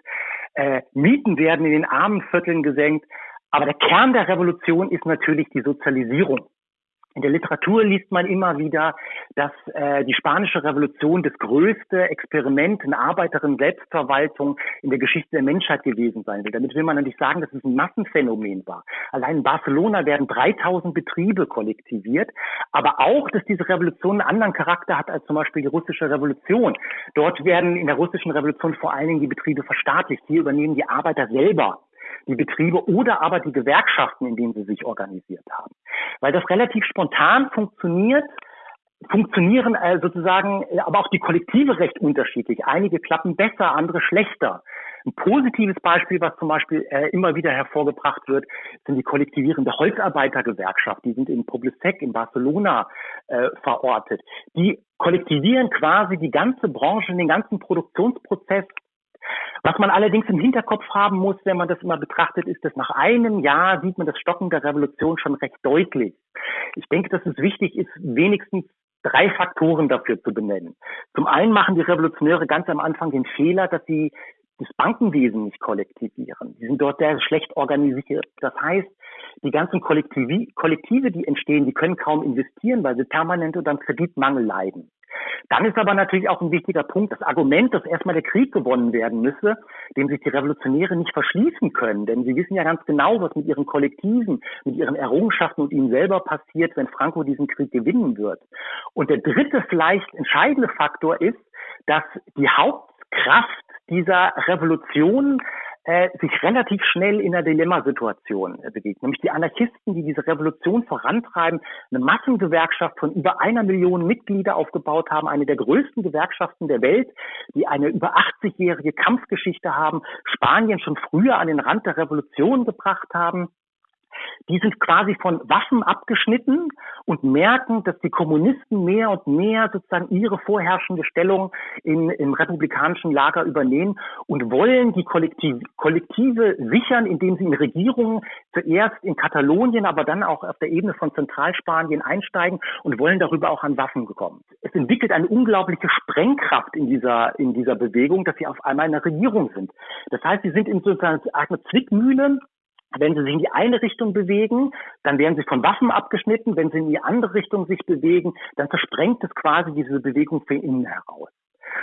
Äh, Mieten werden in den Armenvierteln gesenkt. Aber der Kern der Revolution ist natürlich die Sozialisierung. In der Literatur liest man immer wieder, dass äh, die spanische Revolution das größte Experiment in Arbeiterinnen-Selbstverwaltung in der Geschichte der Menschheit gewesen sein will. Damit will man natürlich sagen, dass es ein Massenphänomen war. Allein in Barcelona werden 3000 Betriebe kollektiviert, aber auch, dass diese Revolution einen anderen Charakter hat als zum Beispiel die russische Revolution. Dort werden in der russischen Revolution vor allen Dingen die Betriebe verstaatlicht. Hier übernehmen die Arbeiter selber die Betriebe oder aber die Gewerkschaften, in denen sie sich organisiert haben. Weil das relativ spontan funktioniert, funktionieren äh, sozusagen äh, aber auch die Kollektive recht unterschiedlich. Einige klappen besser, andere schlechter. Ein positives Beispiel, was zum Beispiel äh, immer wieder hervorgebracht wird, sind die kollektivierende Holzarbeitergewerkschaft. Die sind in Poblesec in Barcelona äh, verortet. Die kollektivieren quasi die ganze Branche, den ganzen Produktionsprozess was man allerdings im Hinterkopf haben muss, wenn man das immer betrachtet, ist, dass nach einem Jahr sieht man das Stocken der Revolution schon recht deutlich. Ich denke, dass es wichtig ist, wenigstens drei Faktoren dafür zu benennen. Zum einen machen die Revolutionäre ganz am Anfang den Fehler, dass sie das Bankenwesen nicht kollektivieren. Die sind dort sehr schlecht organisiert. Das heißt, die ganzen Kollektive, die entstehen, die können kaum investieren, weil sie permanent unter einem Kreditmangel leiden. Dann ist aber natürlich auch ein wichtiger Punkt das Argument, dass erstmal der Krieg gewonnen werden müsse, dem sich die Revolutionäre nicht verschließen können. Denn sie wissen ja ganz genau, was mit ihren Kollektiven, mit ihren Errungenschaften und ihnen selber passiert, wenn Franco diesen Krieg gewinnen wird. Und der dritte vielleicht entscheidende Faktor ist, dass die Hauptkraft dieser Revolution äh, sich relativ schnell in einer Dilemmasituation äh, bewegt. Nämlich die Anarchisten, die diese Revolution vorantreiben, eine Massengewerkschaft von über einer Million Mitglieder aufgebaut haben, eine der größten Gewerkschaften der Welt, die eine über 80-jährige Kampfgeschichte haben, Spanien schon früher an den Rand der Revolution gebracht haben die sind quasi von Waffen abgeschnitten und merken, dass die Kommunisten mehr und mehr sozusagen ihre vorherrschende Stellung in, im republikanischen Lager übernehmen und wollen die Kollektive, Kollektive sichern, indem sie in Regierungen zuerst in Katalonien, aber dann auch auf der Ebene von Zentralspanien einsteigen und wollen darüber auch an Waffen kommen. Es entwickelt eine unglaubliche Sprengkraft in dieser, in dieser Bewegung, dass sie auf einmal in der Regierung sind. Das heißt, sie sind in sozusagen eine Zwickmühle wenn sie sich in die eine Richtung bewegen, dann werden sie von Waffen abgeschnitten. Wenn sie in die andere Richtung sich bewegen, dann versprengt es quasi diese Bewegung von innen heraus.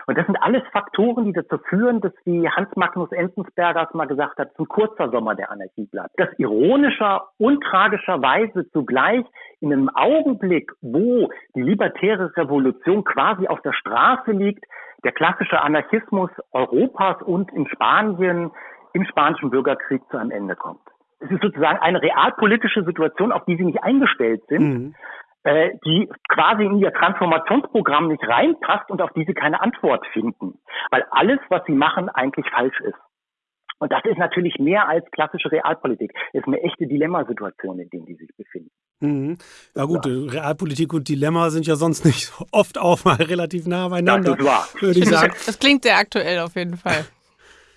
Und das sind alles Faktoren, die dazu führen, dass wie Hans Magnus Enzensberger es mal gesagt hat, ein kurzer Sommer der Anarchie bleibt. Das ironischer und tragischerweise zugleich in einem Augenblick, wo die libertäre Revolution quasi auf der Straße liegt, der klassische Anarchismus Europas und in Spanien im spanischen Bürgerkrieg zu einem Ende kommt es ist sozusagen eine realpolitische Situation, auf die sie nicht eingestellt sind. Mhm. äh, die quasi in ihr Transformationsprogramm nicht reinpasst und auf die sie keine Antwort finden, weil alles, was sie machen, eigentlich falsch ist. Und das ist natürlich mehr als klassische Realpolitik. Das ist eine echte Dilemmasituation, in der die sich befinden. Mhm. Ja gut, ja. Realpolitik und Dilemma sind ja sonst nicht oft auch mal relativ nah beieinander. Das ist wahr. Würde ich sagen. Das klingt sehr aktuell auf jeden Fall.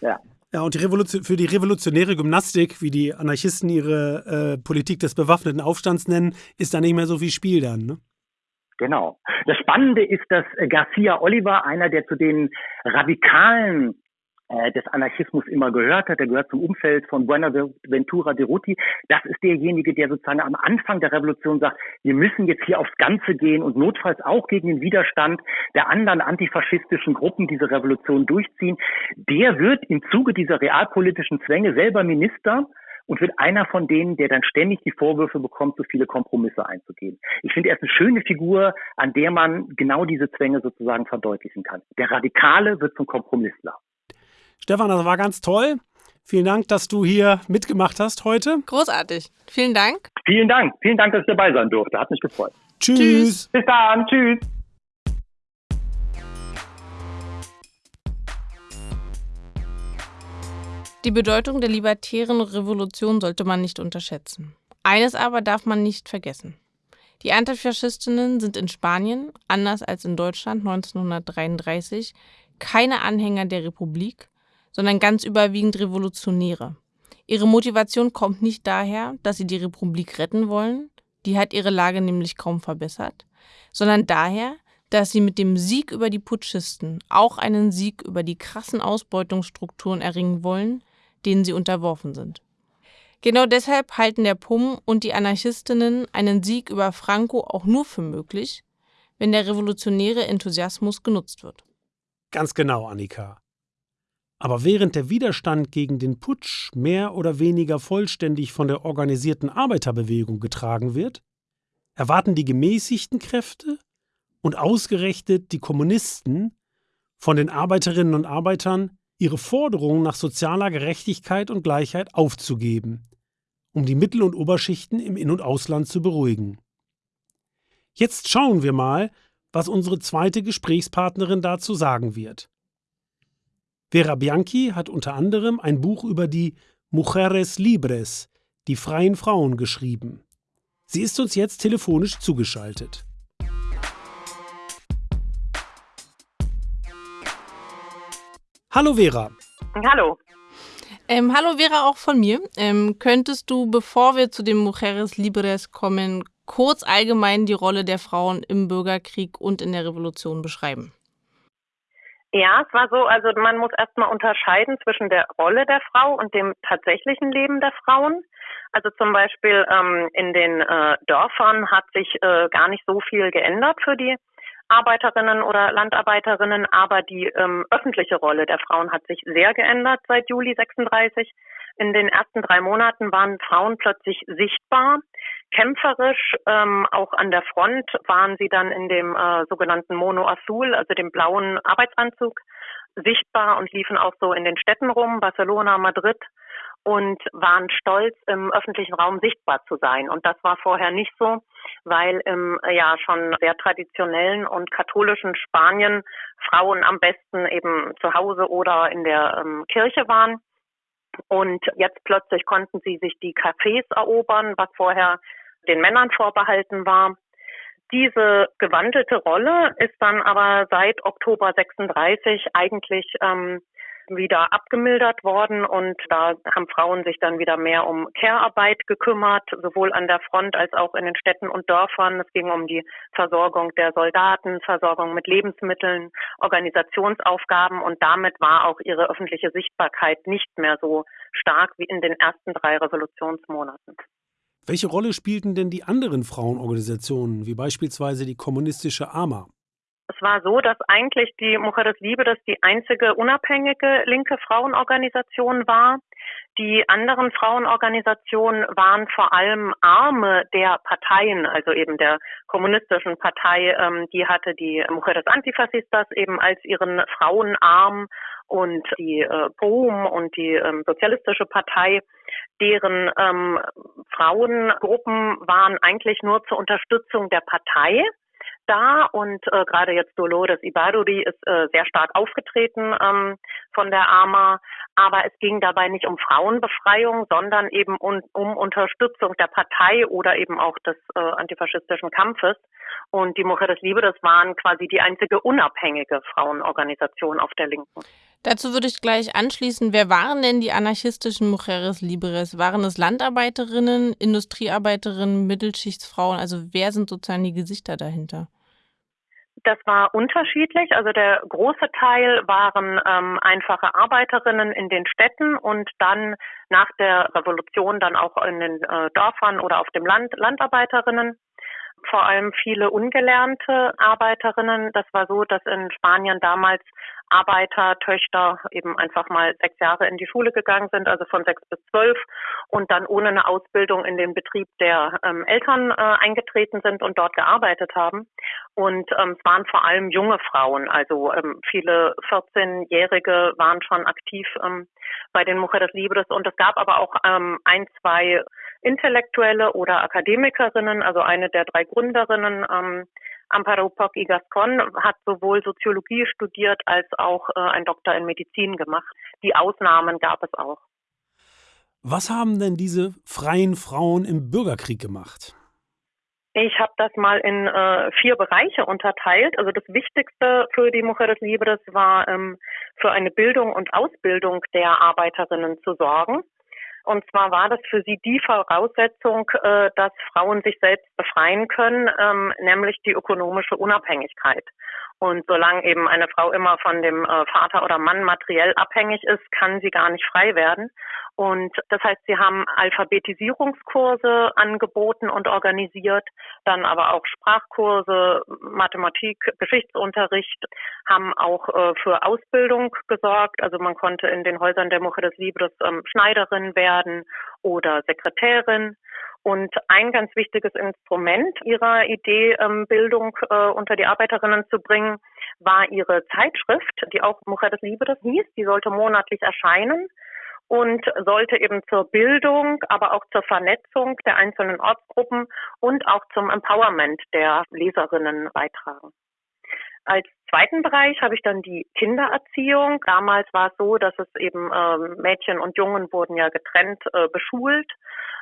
ja. Ja, und die Revolution, für die revolutionäre Gymnastik, wie die Anarchisten ihre äh, Politik des bewaffneten Aufstands nennen, ist da nicht mehr so viel Spiel dann, ne? Genau. Das Spannende ist, dass Garcia Oliver, einer der zu den radikalen äh, des Anarchismus immer gehört hat. Er gehört zum Umfeld von Buenaventura de Ruti. Das ist derjenige, der sozusagen am Anfang der Revolution sagt, wir müssen jetzt hier aufs Ganze gehen und notfalls auch gegen den Widerstand der anderen antifaschistischen Gruppen diese Revolution durchziehen. Der wird im Zuge dieser realpolitischen Zwänge selber Minister und wird einer von denen, der dann ständig die Vorwürfe bekommt, so viele Kompromisse einzugehen. Ich finde, er ist eine schöne Figur, an der man genau diese Zwänge sozusagen verdeutlichen kann. Der Radikale wird zum Kompromissler. Stefan, das war ganz toll. Vielen Dank, dass du hier mitgemacht hast heute. Großartig. Vielen Dank. Vielen Dank. Vielen Dank, dass ich dabei sein durfte. Hat mich gefreut. Tschüss. Tschüss. Bis dann. Tschüss. Die Bedeutung der libertären Revolution sollte man nicht unterschätzen. Eines aber darf man nicht vergessen. Die Antifaschistinnen sind in Spanien, anders als in Deutschland 1933, keine Anhänger der Republik, sondern ganz überwiegend Revolutionäre. Ihre Motivation kommt nicht daher, dass sie die Republik retten wollen, die hat ihre Lage nämlich kaum verbessert, sondern daher, dass sie mit dem Sieg über die Putschisten auch einen Sieg über die krassen Ausbeutungsstrukturen erringen wollen, denen sie unterworfen sind. Genau deshalb halten der PUM und die Anarchistinnen einen Sieg über Franco auch nur für möglich, wenn der revolutionäre Enthusiasmus genutzt wird. Ganz genau, Annika. Aber während der Widerstand gegen den Putsch mehr oder weniger vollständig von der organisierten Arbeiterbewegung getragen wird, erwarten die gemäßigten Kräfte und ausgerechnet die Kommunisten von den Arbeiterinnen und Arbeitern ihre Forderungen nach sozialer Gerechtigkeit und Gleichheit aufzugeben, um die Mittel- und Oberschichten im In- und Ausland zu beruhigen. Jetzt schauen wir mal, was unsere zweite Gesprächspartnerin dazu sagen wird. Vera Bianchi hat unter anderem ein Buch über die Mujeres Libres, die freien Frauen, geschrieben. Sie ist uns jetzt telefonisch zugeschaltet. Hallo Vera. Hallo. Ähm, hallo Vera, auch von mir. Ähm, könntest du, bevor wir zu den Mujeres Libres kommen, kurz allgemein die Rolle der Frauen im Bürgerkrieg und in der Revolution beschreiben? Ja, es war so, also man muss erstmal unterscheiden zwischen der Rolle der Frau und dem tatsächlichen Leben der Frauen. Also zum Beispiel ähm, in den äh, Dörfern hat sich äh, gar nicht so viel geändert für die Arbeiterinnen oder Landarbeiterinnen, aber die ähm, öffentliche Rolle der Frauen hat sich sehr geändert seit Juli 36. In den ersten drei Monaten waren Frauen plötzlich sichtbar, kämpferisch. Ähm, auch an der Front waren sie dann in dem äh, sogenannten Mono Azul, also dem blauen Arbeitsanzug, sichtbar und liefen auch so in den Städten rum, Barcelona, Madrid und waren stolz, im öffentlichen Raum sichtbar zu sein. Und das war vorher nicht so, weil im ja schon sehr traditionellen und katholischen Spanien Frauen am besten eben zu Hause oder in der ähm, Kirche waren. Und jetzt plötzlich konnten sie sich die Cafés erobern, was vorher den Männern vorbehalten war. Diese gewandelte Rolle ist dann aber seit Oktober 36 eigentlich ähm, wieder abgemildert worden und da haben Frauen sich dann wieder mehr um Care-Arbeit gekümmert, sowohl an der Front als auch in den Städten und Dörfern. Es ging um die Versorgung der Soldaten, Versorgung mit Lebensmitteln, Organisationsaufgaben und damit war auch ihre öffentliche Sichtbarkeit nicht mehr so stark wie in den ersten drei Revolutionsmonaten. Welche Rolle spielten denn die anderen Frauenorganisationen, wie beispielsweise die kommunistische AMA? Es war so, dass eigentlich die Mujeres Libres die einzige unabhängige linke Frauenorganisation war. Die anderen Frauenorganisationen waren vor allem Arme der Parteien, also eben der kommunistischen Partei. Ähm, die hatte die Mujeres Antifascistas eben als ihren Frauenarm und die äh, POUM und die ähm, Sozialistische Partei, deren ähm, Frauengruppen waren eigentlich nur zur Unterstützung der Partei da und äh, gerade jetzt Dolores Ibaruri ist äh, sehr stark aufgetreten ähm, von der AMA, aber es ging dabei nicht um Frauenbefreiung, sondern eben um, um Unterstützung der Partei oder eben auch des äh, antifaschistischen Kampfes. Und die Mujeres Libres waren quasi die einzige unabhängige Frauenorganisation auf der Linken. Dazu würde ich gleich anschließen, wer waren denn die anarchistischen Mujeres Libres? Waren es Landarbeiterinnen, Industriearbeiterinnen, Mittelschichtsfrauen? Also wer sind sozusagen die Gesichter dahinter? Das war unterschiedlich. Also der große Teil waren ähm, einfache Arbeiterinnen in den Städten und dann nach der Revolution dann auch in den äh, Dörfern oder auf dem Land Landarbeiterinnen vor allem viele ungelernte Arbeiterinnen. Das war so, dass in Spanien damals Arbeitertöchter eben einfach mal sechs Jahre in die Schule gegangen sind, also von sechs bis zwölf und dann ohne eine Ausbildung in den Betrieb der ähm, Eltern äh, eingetreten sind und dort gearbeitet haben. Und ähm, es waren vor allem junge Frauen, also ähm, viele 14-Jährige waren schon aktiv ähm, bei den Mujeres Libres und es gab aber auch ähm, ein, zwei Intellektuelle oder Akademikerinnen, also eine der drei Gründerinnen, ähm, Amparo Poc y Gascon, hat sowohl Soziologie studiert als auch äh, ein Doktor in Medizin gemacht. Die Ausnahmen gab es auch. Was haben denn diese freien Frauen im Bürgerkrieg gemacht? Ich habe das mal in äh, vier Bereiche unterteilt. Also das Wichtigste für die Mujeres Libres war, ähm, für eine Bildung und Ausbildung der Arbeiterinnen zu sorgen. Und zwar war das für sie die Voraussetzung, äh, dass Frauen sich selbst befreien können, ähm, nämlich die ökonomische Unabhängigkeit. Und solange eben eine Frau immer von dem äh, Vater oder Mann materiell abhängig ist, kann sie gar nicht frei werden. Und das heißt, sie haben Alphabetisierungskurse angeboten und organisiert, dann aber auch Sprachkurse, Mathematik, Geschichtsunterricht, haben auch äh, für Ausbildung gesorgt. Also man konnte in den Häusern der Mujeres Libres ähm, Schneiderin werden oder Sekretärin. Und ein ganz wichtiges Instrument ihrer Idee, Bildung äh, unter die Arbeiterinnen zu bringen, war ihre Zeitschrift, die auch Mujeres Libres hieß. Die sollte monatlich erscheinen und sollte eben zur Bildung, aber auch zur Vernetzung der einzelnen Ortsgruppen und auch zum Empowerment der Leserinnen beitragen. Als zweiten Bereich habe ich dann die Kindererziehung. Damals war es so, dass es eben ähm, Mädchen und Jungen wurden ja getrennt äh, beschult.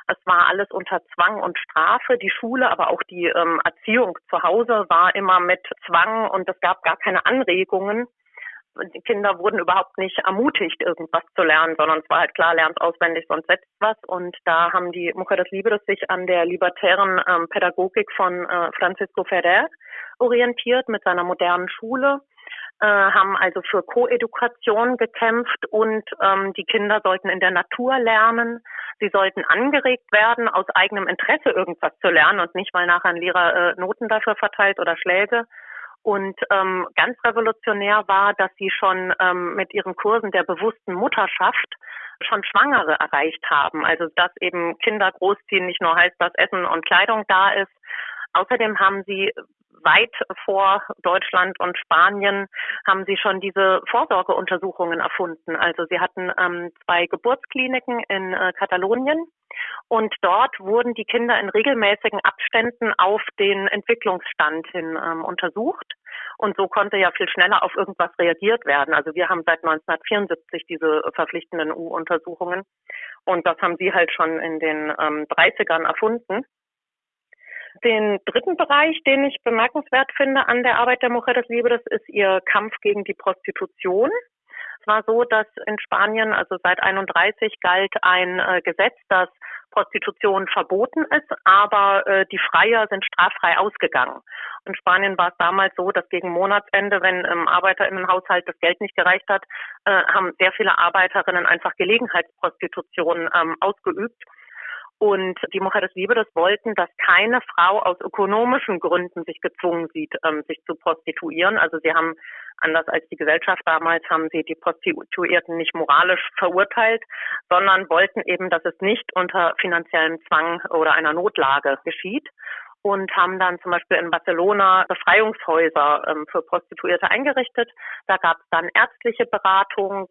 Es war alles unter Zwang und Strafe. Die Schule, aber auch die ähm, Erziehung zu Hause war immer mit Zwang und es gab gar keine Anregungen die Kinder wurden überhaupt nicht ermutigt, irgendwas zu lernen, sondern es war halt klar, lernt auswendig, sonst setzt was. Und da haben die Mujeres Libres sich an der libertären ähm, Pädagogik von äh, Francisco Ferrer orientiert mit seiner modernen Schule, äh, haben also für Koedukation gekämpft und ähm, die Kinder sollten in der Natur lernen. Sie sollten angeregt werden, aus eigenem Interesse irgendwas zu lernen und nicht, weil nachher ein Lehrer äh, Noten dafür verteilt oder Schläge. Und ähm, ganz revolutionär war, dass sie schon ähm, mit ihren Kursen der bewussten Mutterschaft schon Schwangere erreicht haben. Also dass eben Kinder großziehen nicht nur heißt, dass Essen und Kleidung da ist. Außerdem haben sie weit vor Deutschland und Spanien haben sie schon diese Vorsorgeuntersuchungen erfunden. Also sie hatten ähm, zwei Geburtskliniken in äh, Katalonien und dort wurden die Kinder in regelmäßigen Abständen auf den Entwicklungsstand hin ähm, untersucht. Und so konnte ja viel schneller auf irgendwas reagiert werden. Also wir haben seit 1974 diese verpflichtenden U-Untersuchungen. Und das haben sie halt schon in den ähm, 30ern erfunden. Den dritten Bereich, den ich bemerkenswert finde an der Arbeit der Mujeres Libres, ist ihr Kampf gegen die Prostitution. Es war so, dass in Spanien, also seit 31, galt ein äh, Gesetz, das Prostitution verboten ist, aber äh, die Freier sind straffrei ausgegangen. In Spanien war es damals so, dass gegen Monatsende, wenn im Arbeiterinnenhaushalt das Geld nicht gereicht hat, äh, haben sehr viele Arbeiterinnen einfach Gelegenheitsprostitution ähm, ausgeübt. Und die Mujeres Libres wollten, dass keine Frau aus ökonomischen Gründen sich gezwungen sieht, ähm, sich zu prostituieren. Also sie haben, anders als die Gesellschaft damals, haben sie die Prostituierten nicht moralisch verurteilt, sondern wollten eben, dass es nicht unter finanziellem Zwang oder einer Notlage geschieht. und haben dann zum Beispiel in Barcelona Befreiungshäuser ähm, für Prostituierte eingerichtet. Da gab es dann ärztliche Beratung,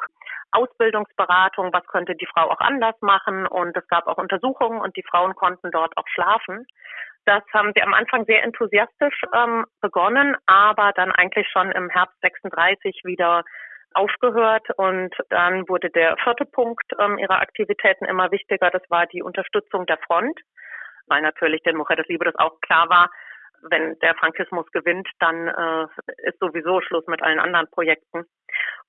Ausbildungsberatung, was könnte die Frau auch anders machen und es gab auch Untersuchungen und die Frauen konnten dort auch schlafen. Das haben sie am Anfang sehr enthusiastisch ähm, begonnen, aber dann eigentlich schon im Herbst 36 wieder aufgehört und dann wurde der vierte Punkt ähm, ihrer Aktivitäten immer wichtiger. Das war die Unterstützung der Front weil natürlich den Mujeres Libres auch klar war, wenn der Frankismus gewinnt, dann äh, ist sowieso Schluss mit allen anderen Projekten.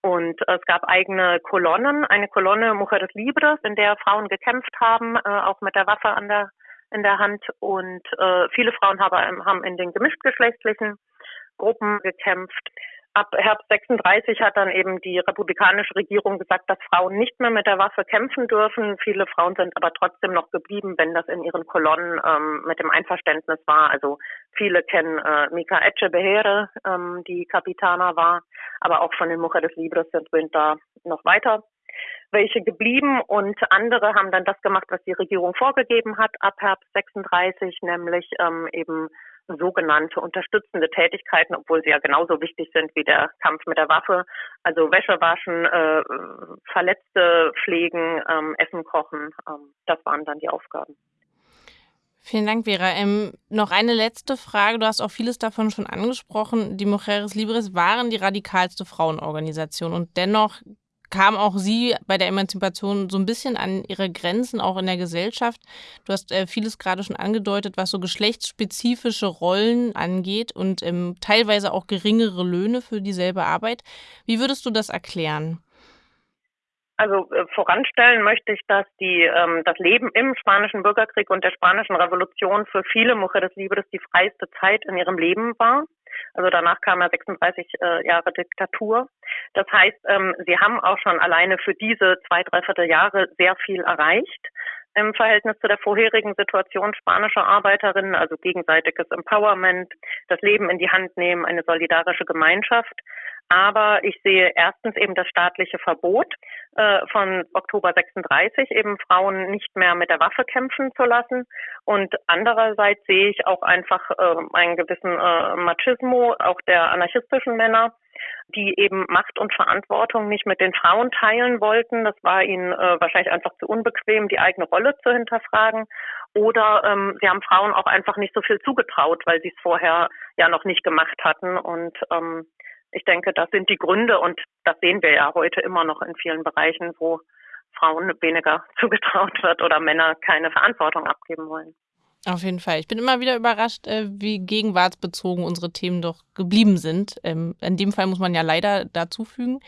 Und äh, es gab eigene Kolonnen, eine Kolonne Mujeres Libres, in der Frauen gekämpft haben, äh, auch mit der Waffe an der in der Hand. Und äh, viele Frauen haben, haben in den gemischtgeschlechtlichen Gruppen gekämpft ab Herbst 36 hat dann eben die republikanische Regierung gesagt, dass Frauen nicht mehr mit der Waffe kämpfen dürfen. Viele Frauen sind aber trotzdem noch geblieben, wenn das in ihren Kolonnen ähm, mit dem Einverständnis war. Also viele kennen äh, Mika Echebehere, ähm, die Kapitana war, aber auch von den Mujeres Libres sind da noch weiter welche geblieben und andere haben dann das gemacht, was die Regierung vorgegeben hat ab Herbst 36, nämlich ähm, eben sogenannte unterstützende Tätigkeiten, obwohl sie ja genauso wichtig sind wie der Kampf mit der Waffe. Also Wäsche waschen, äh, Verletzte pflegen, ähm, Essen kochen. Ähm, das waren dann die Aufgaben. Vielen Dank, Vera. Ähm, noch eine letzte Frage. Du hast auch vieles davon schon angesprochen. Die Mujeres Libres waren die radikalste Frauenorganisation und dennoch kam auch sie bei der Emanzipation so ein bisschen an ihre Grenzen, auch in der Gesellschaft. Du hast äh, vieles gerade schon angedeutet, was so geschlechtsspezifische Rollen angeht und ähm, teilweise auch geringere Löhne für dieselbe Arbeit. Wie würdest du das erklären? Also äh, voranstellen möchte ich, dass die ähm, das Leben im spanischen Bürgerkrieg und der spanischen Revolution für viele Mujeres Libres die freiste Zeit in ihrem Leben war. Also danach kam ja 36 äh, Jahre Diktatur. Das heißt, ähm, sie haben auch schon alleine für diese zwei, dreiviertel Jahre sehr viel erreicht im Verhältnis zu der vorherigen Situation spanischer Arbeiterinnen, also gegenseitiges Empowerment, das Leben in die Hand nehmen, eine solidarische Gemeinschaft. Aber ich sehe erstens eben das staatliche Verbot äh, von Oktober 36, eben Frauen nicht mehr mit der Waffe kämpfen zu lassen. Und andererseits sehe ich auch einfach äh, einen gewissen äh, Machismo, auch der anarchistischen Männer, die eben Macht und Verantwortung nicht mit den Frauen teilen wollten. Das war ihnen äh, wahrscheinlich einfach zu unbequem, die eigene Rolle zu hinterfragen. Oder ähm, sie haben Frauen auch einfach nicht so viel zugetraut, weil sie es vorher ja noch nicht gemacht hatten. Und ähm, ich denke, das sind die Gründe und das sehen wir ja heute immer noch in vielen Bereichen, wo Frauen weniger zugetraut wird oder Männer keine Verantwortung abgeben wollen. Auf jeden Fall. Ich bin immer wieder überrascht, äh, wie gegenwartsbezogen unsere Themen doch geblieben sind. Ähm, in dem Fall muss man ja leider dazufügen.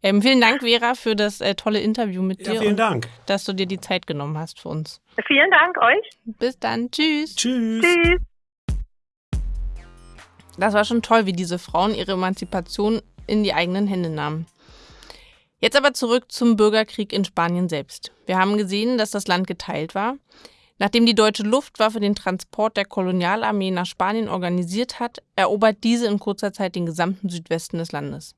Ähm, vielen Dank, Vera, für das äh, tolle Interview mit dir. Ja, vielen Dank. Dass du dir die Zeit genommen hast für uns. Vielen Dank euch. Bis dann. Tschüss. Tschüss. Tschüss. Das war schon toll, wie diese Frauen ihre Emanzipation in die eigenen Hände nahmen. Jetzt aber zurück zum Bürgerkrieg in Spanien selbst. Wir haben gesehen, dass das Land geteilt war. Nachdem die deutsche Luftwaffe den Transport der Kolonialarmee nach Spanien organisiert hat, erobert diese in kurzer Zeit den gesamten Südwesten des Landes.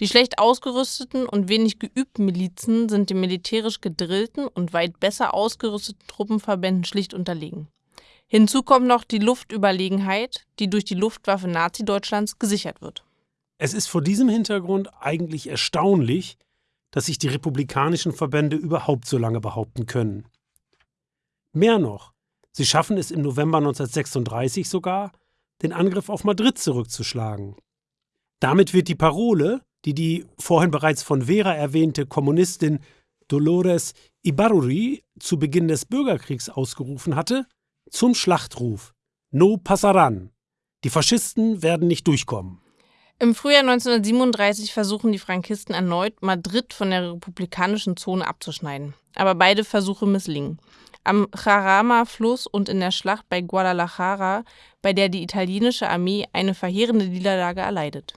Die schlecht ausgerüsteten und wenig geübten Milizen sind den militärisch gedrillten und weit besser ausgerüsteten Truppenverbänden schlicht unterlegen. Hinzu kommt noch die Luftüberlegenheit, die durch die Luftwaffe Nazi-Deutschlands gesichert wird. Es ist vor diesem Hintergrund eigentlich erstaunlich, dass sich die republikanischen Verbände überhaupt so lange behaupten können. Mehr noch, sie schaffen es im November 1936 sogar, den Angriff auf Madrid zurückzuschlagen. Damit wird die Parole, die die vorhin bereits von Vera erwähnte Kommunistin Dolores Ibarruri zu Beginn des Bürgerkriegs ausgerufen hatte, zum Schlachtruf No passaran. Die Faschisten werden nicht durchkommen. Im Frühjahr 1937 versuchen die Frankisten erneut, Madrid von der republikanischen Zone abzuschneiden. Aber beide Versuche misslingen. Am Jarama-Fluss und in der Schlacht bei Guadalajara, bei der die italienische Armee eine verheerende Niederlage erleidet.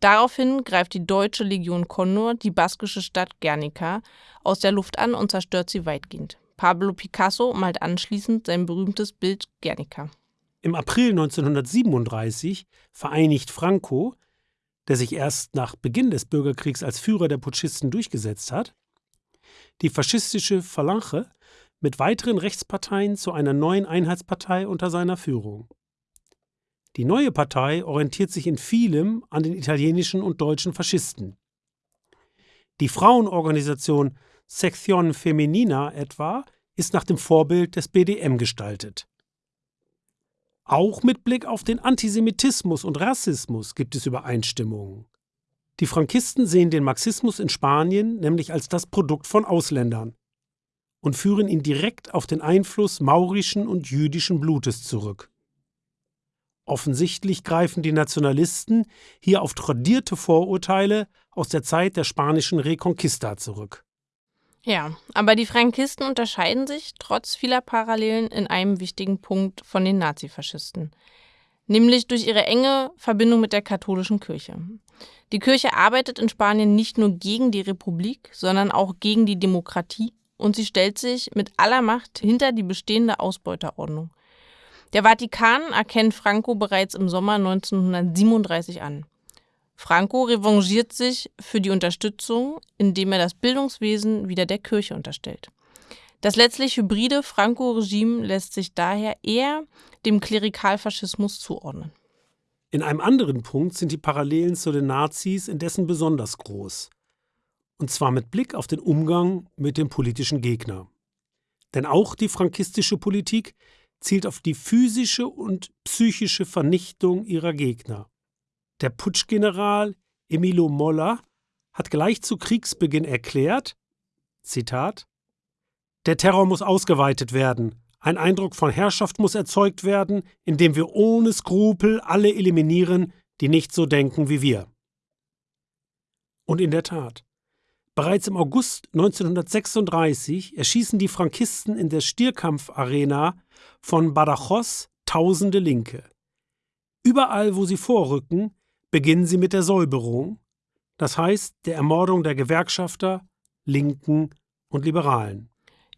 Daraufhin greift die deutsche Legion Condor die baskische Stadt Guernica aus der Luft an und zerstört sie weitgehend. Pablo Picasso malt anschließend sein berühmtes Bild Guernica. Im April 1937 vereinigt Franco, der sich erst nach Beginn des Bürgerkriegs als Führer der Putschisten durchgesetzt hat, die faschistische Phalange mit weiteren Rechtsparteien zu einer neuen Einheitspartei unter seiner Führung. Die neue Partei orientiert sich in vielem an den italienischen und deutschen Faschisten. Die Frauenorganisation Sezione Feminina etwa ist nach dem Vorbild des BDM gestaltet. Auch mit Blick auf den Antisemitismus und Rassismus gibt es Übereinstimmungen. Die Frankisten sehen den Marxismus in Spanien nämlich als das Produkt von Ausländern und führen ihn direkt auf den Einfluss maurischen und jüdischen Blutes zurück. Offensichtlich greifen die Nationalisten hier auf tradierte Vorurteile aus der Zeit der spanischen Reconquista zurück. Ja, aber die Frankisten unterscheiden sich trotz vieler Parallelen in einem wichtigen Punkt von den Nazifaschisten, nämlich durch ihre enge Verbindung mit der katholischen Kirche. Die Kirche arbeitet in Spanien nicht nur gegen die Republik, sondern auch gegen die Demokratie und sie stellt sich mit aller Macht hinter die bestehende Ausbeuterordnung. Der Vatikan erkennt Franco bereits im Sommer 1937 an. Franco revanchiert sich für die Unterstützung, indem er das Bildungswesen wieder der Kirche unterstellt. Das letztlich hybride Franco-Regime lässt sich daher eher dem Klerikalfaschismus zuordnen. In einem anderen Punkt sind die Parallelen zu den Nazis indessen besonders groß. Und zwar mit Blick auf den Umgang mit dem politischen Gegner. Denn auch die frankistische Politik zielt auf die physische und psychische Vernichtung ihrer Gegner. Der Putschgeneral Emilio Molla hat gleich zu Kriegsbeginn erklärt, Zitat, der Terror muss ausgeweitet werden, ein Eindruck von Herrschaft muss erzeugt werden, indem wir ohne Skrupel alle eliminieren, die nicht so denken wie wir. Und in der Tat, bereits im August 1936 erschießen die Frankisten in der Stierkampfarena von Badajoz tausende Linke. Überall, wo sie vorrücken, beginnen sie mit der Säuberung, das heißt der Ermordung der Gewerkschafter, Linken und Liberalen.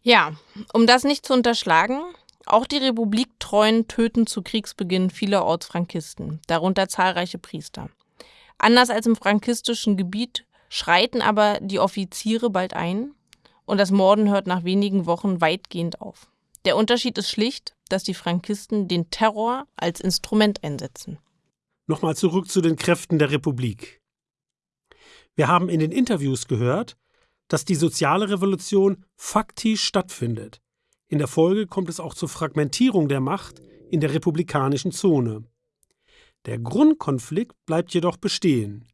Ja, um das nicht zu unterschlagen, auch die Republiktreuen töten zu Kriegsbeginn viele Ortsfrankisten, darunter zahlreiche Priester. Anders als im frankistischen Gebiet schreiten aber die Offiziere bald ein und das Morden hört nach wenigen Wochen weitgehend auf. Der Unterschied ist schlicht, dass die Frankisten den Terror als Instrument einsetzen. Nochmal zurück zu den Kräften der Republik. Wir haben in den Interviews gehört, dass die soziale Revolution faktisch stattfindet. In der Folge kommt es auch zur Fragmentierung der Macht in der republikanischen Zone. Der Grundkonflikt bleibt jedoch bestehen.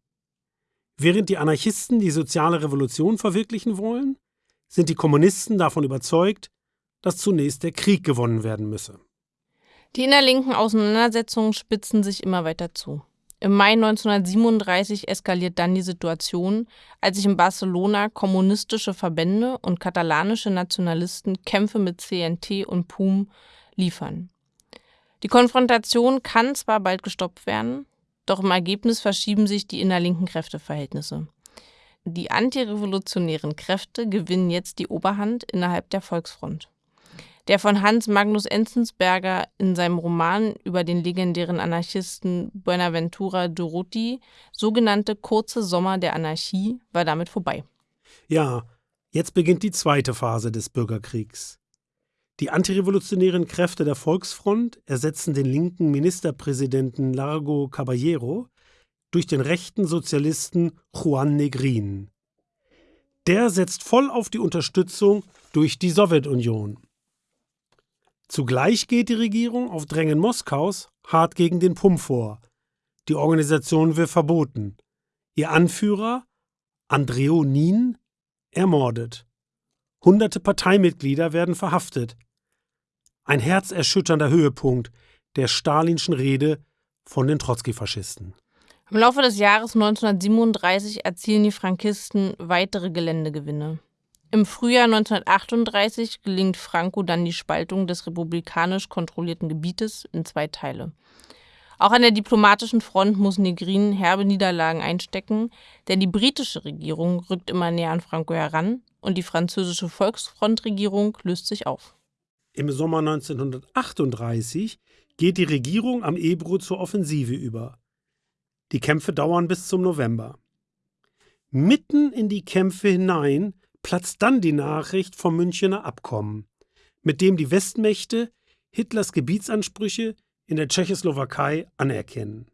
Während die Anarchisten die soziale Revolution verwirklichen wollen, sind die Kommunisten davon überzeugt, dass zunächst der Krieg gewonnen werden müsse. Die innerlinken Auseinandersetzungen spitzen sich immer weiter zu. Im Mai 1937 eskaliert dann die Situation, als sich in Barcelona kommunistische Verbände und katalanische Nationalisten Kämpfe mit CNT und PUM liefern. Die Konfrontation kann zwar bald gestoppt werden, doch im Ergebnis verschieben sich die innerlinken Kräfteverhältnisse. Die antirevolutionären Kräfte gewinnen jetzt die Oberhand innerhalb der Volksfront. Der von Hans Magnus Enzensberger in seinem Roman über den legendären Anarchisten Buenaventura Durruti sogenannte Kurze Sommer der Anarchie war damit vorbei. Ja, jetzt beginnt die zweite Phase des Bürgerkriegs. Die antirevolutionären Kräfte der Volksfront ersetzen den linken Ministerpräsidenten Largo Caballero durch den rechten Sozialisten Juan Negrin. Der setzt voll auf die Unterstützung durch die Sowjetunion. Zugleich geht die Regierung auf Drängen Moskaus hart gegen den PUM vor. Die Organisation wird verboten. Ihr Anführer, Andreo Nin, ermordet. Hunderte Parteimitglieder werden verhaftet. Ein herzerschütternder Höhepunkt der stalinschen Rede von den Trotzki-Faschisten. Im Laufe des Jahres 1937 erzielen die Frankisten weitere Geländegewinne. Im Frühjahr 1938 gelingt Franco dann die Spaltung des republikanisch kontrollierten Gebietes in zwei Teile. Auch an der diplomatischen Front muss Negrin herbe Niederlagen einstecken, denn die britische Regierung rückt immer näher an Franco heran und die französische Volksfrontregierung löst sich auf. Im Sommer 1938 geht die Regierung am Ebro zur Offensive über. Die Kämpfe dauern bis zum November. Mitten in die Kämpfe hinein platzt dann die Nachricht vom Münchener Abkommen, mit dem die Westmächte Hitlers Gebietsansprüche in der Tschechoslowakei anerkennen.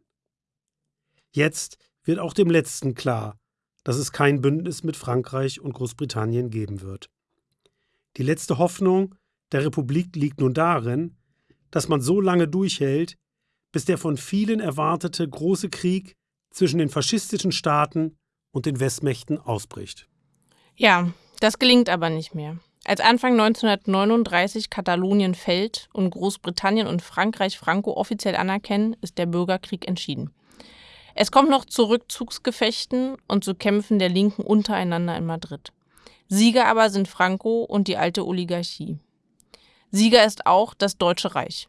Jetzt wird auch dem letzten klar, dass es kein Bündnis mit Frankreich und Großbritannien geben wird. Die letzte Hoffnung der Republik liegt nun darin, dass man so lange durchhält, bis der von vielen erwartete große Krieg zwischen den faschistischen Staaten und den Westmächten ausbricht. Ja, das gelingt aber nicht mehr. Als Anfang 1939 Katalonien fällt und Großbritannien und Frankreich Franco offiziell anerkennen, ist der Bürgerkrieg entschieden. Es kommt noch zu Rückzugsgefechten und zu Kämpfen der Linken untereinander in Madrid. Sieger aber sind Franco und die alte Oligarchie. Sieger ist auch das Deutsche Reich.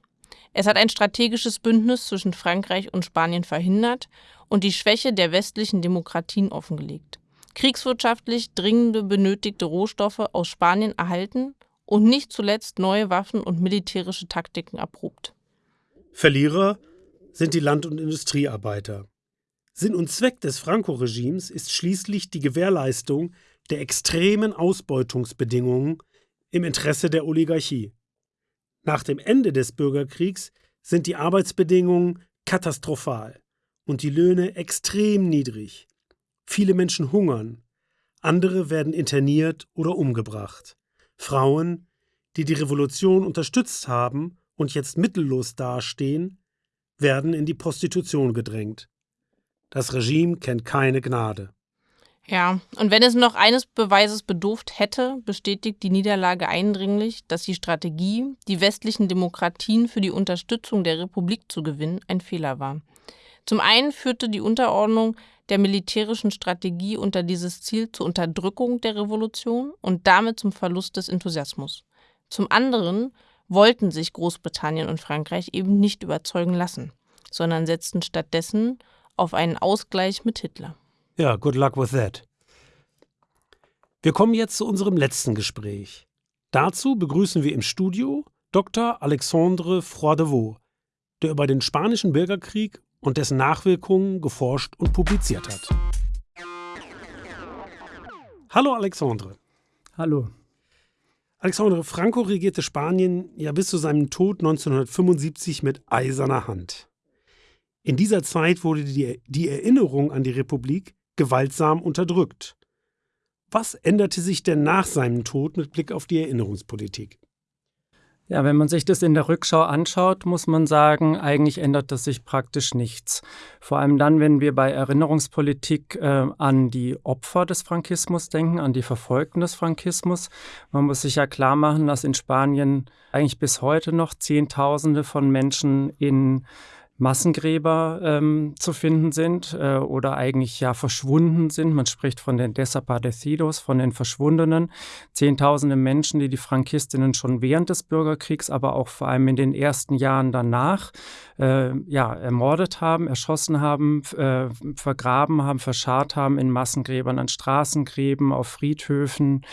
Es hat ein strategisches Bündnis zwischen Frankreich und Spanien verhindert und die Schwäche der westlichen Demokratien offengelegt. Kriegswirtschaftlich dringende benötigte Rohstoffe aus Spanien erhalten und nicht zuletzt neue Waffen und militärische Taktiken erprobt. Verlierer sind die Land- und Industriearbeiter. Sinn und Zweck des Franco-Regimes ist schließlich die Gewährleistung der extremen Ausbeutungsbedingungen im Interesse der Oligarchie. Nach dem Ende des Bürgerkriegs sind die Arbeitsbedingungen katastrophal und die Löhne extrem niedrig. Viele Menschen hungern, andere werden interniert oder umgebracht. Frauen, die die Revolution unterstützt haben und jetzt mittellos dastehen, werden in die Prostitution gedrängt. Das Regime kennt keine Gnade. Ja, und wenn es noch eines Beweises bedurft hätte, bestätigt die Niederlage eindringlich, dass die Strategie, die westlichen Demokratien für die Unterstützung der Republik zu gewinnen, ein Fehler war. Zum einen führte die Unterordnung der militärischen Strategie unter dieses Ziel zur Unterdrückung der Revolution und damit zum Verlust des Enthusiasmus. Zum anderen wollten sich Großbritannien und Frankreich eben nicht überzeugen lassen, sondern setzten stattdessen auf einen Ausgleich mit Hitler. Ja, good luck with that. Wir kommen jetzt zu unserem letzten Gespräch. Dazu begrüßen wir im Studio Dr. Alexandre Froidevaux, der über den Spanischen Bürgerkrieg und dessen Nachwirkungen geforscht und publiziert hat. Hallo Alexandre. Hallo. Alexandre Franco regierte Spanien ja bis zu seinem Tod 1975 mit eiserner Hand. In dieser Zeit wurde die, die Erinnerung an die Republik gewaltsam unterdrückt. Was änderte sich denn nach seinem Tod mit Blick auf die Erinnerungspolitik? Ja, wenn man sich das in der Rückschau anschaut, muss man sagen, eigentlich ändert das sich praktisch nichts. Vor allem dann, wenn wir bei Erinnerungspolitik äh, an die Opfer des Frankismus denken, an die Verfolgten des Frankismus. Man muss sich ja klar machen, dass in Spanien eigentlich bis heute noch Zehntausende von Menschen in Massengräber ähm, zu finden sind äh, oder eigentlich ja verschwunden sind. Man spricht von den Desaparecidos, von den Verschwundenen. Zehntausende Menschen, die die Frankistinnen schon während des Bürgerkriegs, aber auch vor allem in den ersten Jahren danach äh, ja, ermordet haben, erschossen haben, äh, vergraben haben, verscharrt haben in Massengräbern, an Straßengräben, auf Friedhöfen,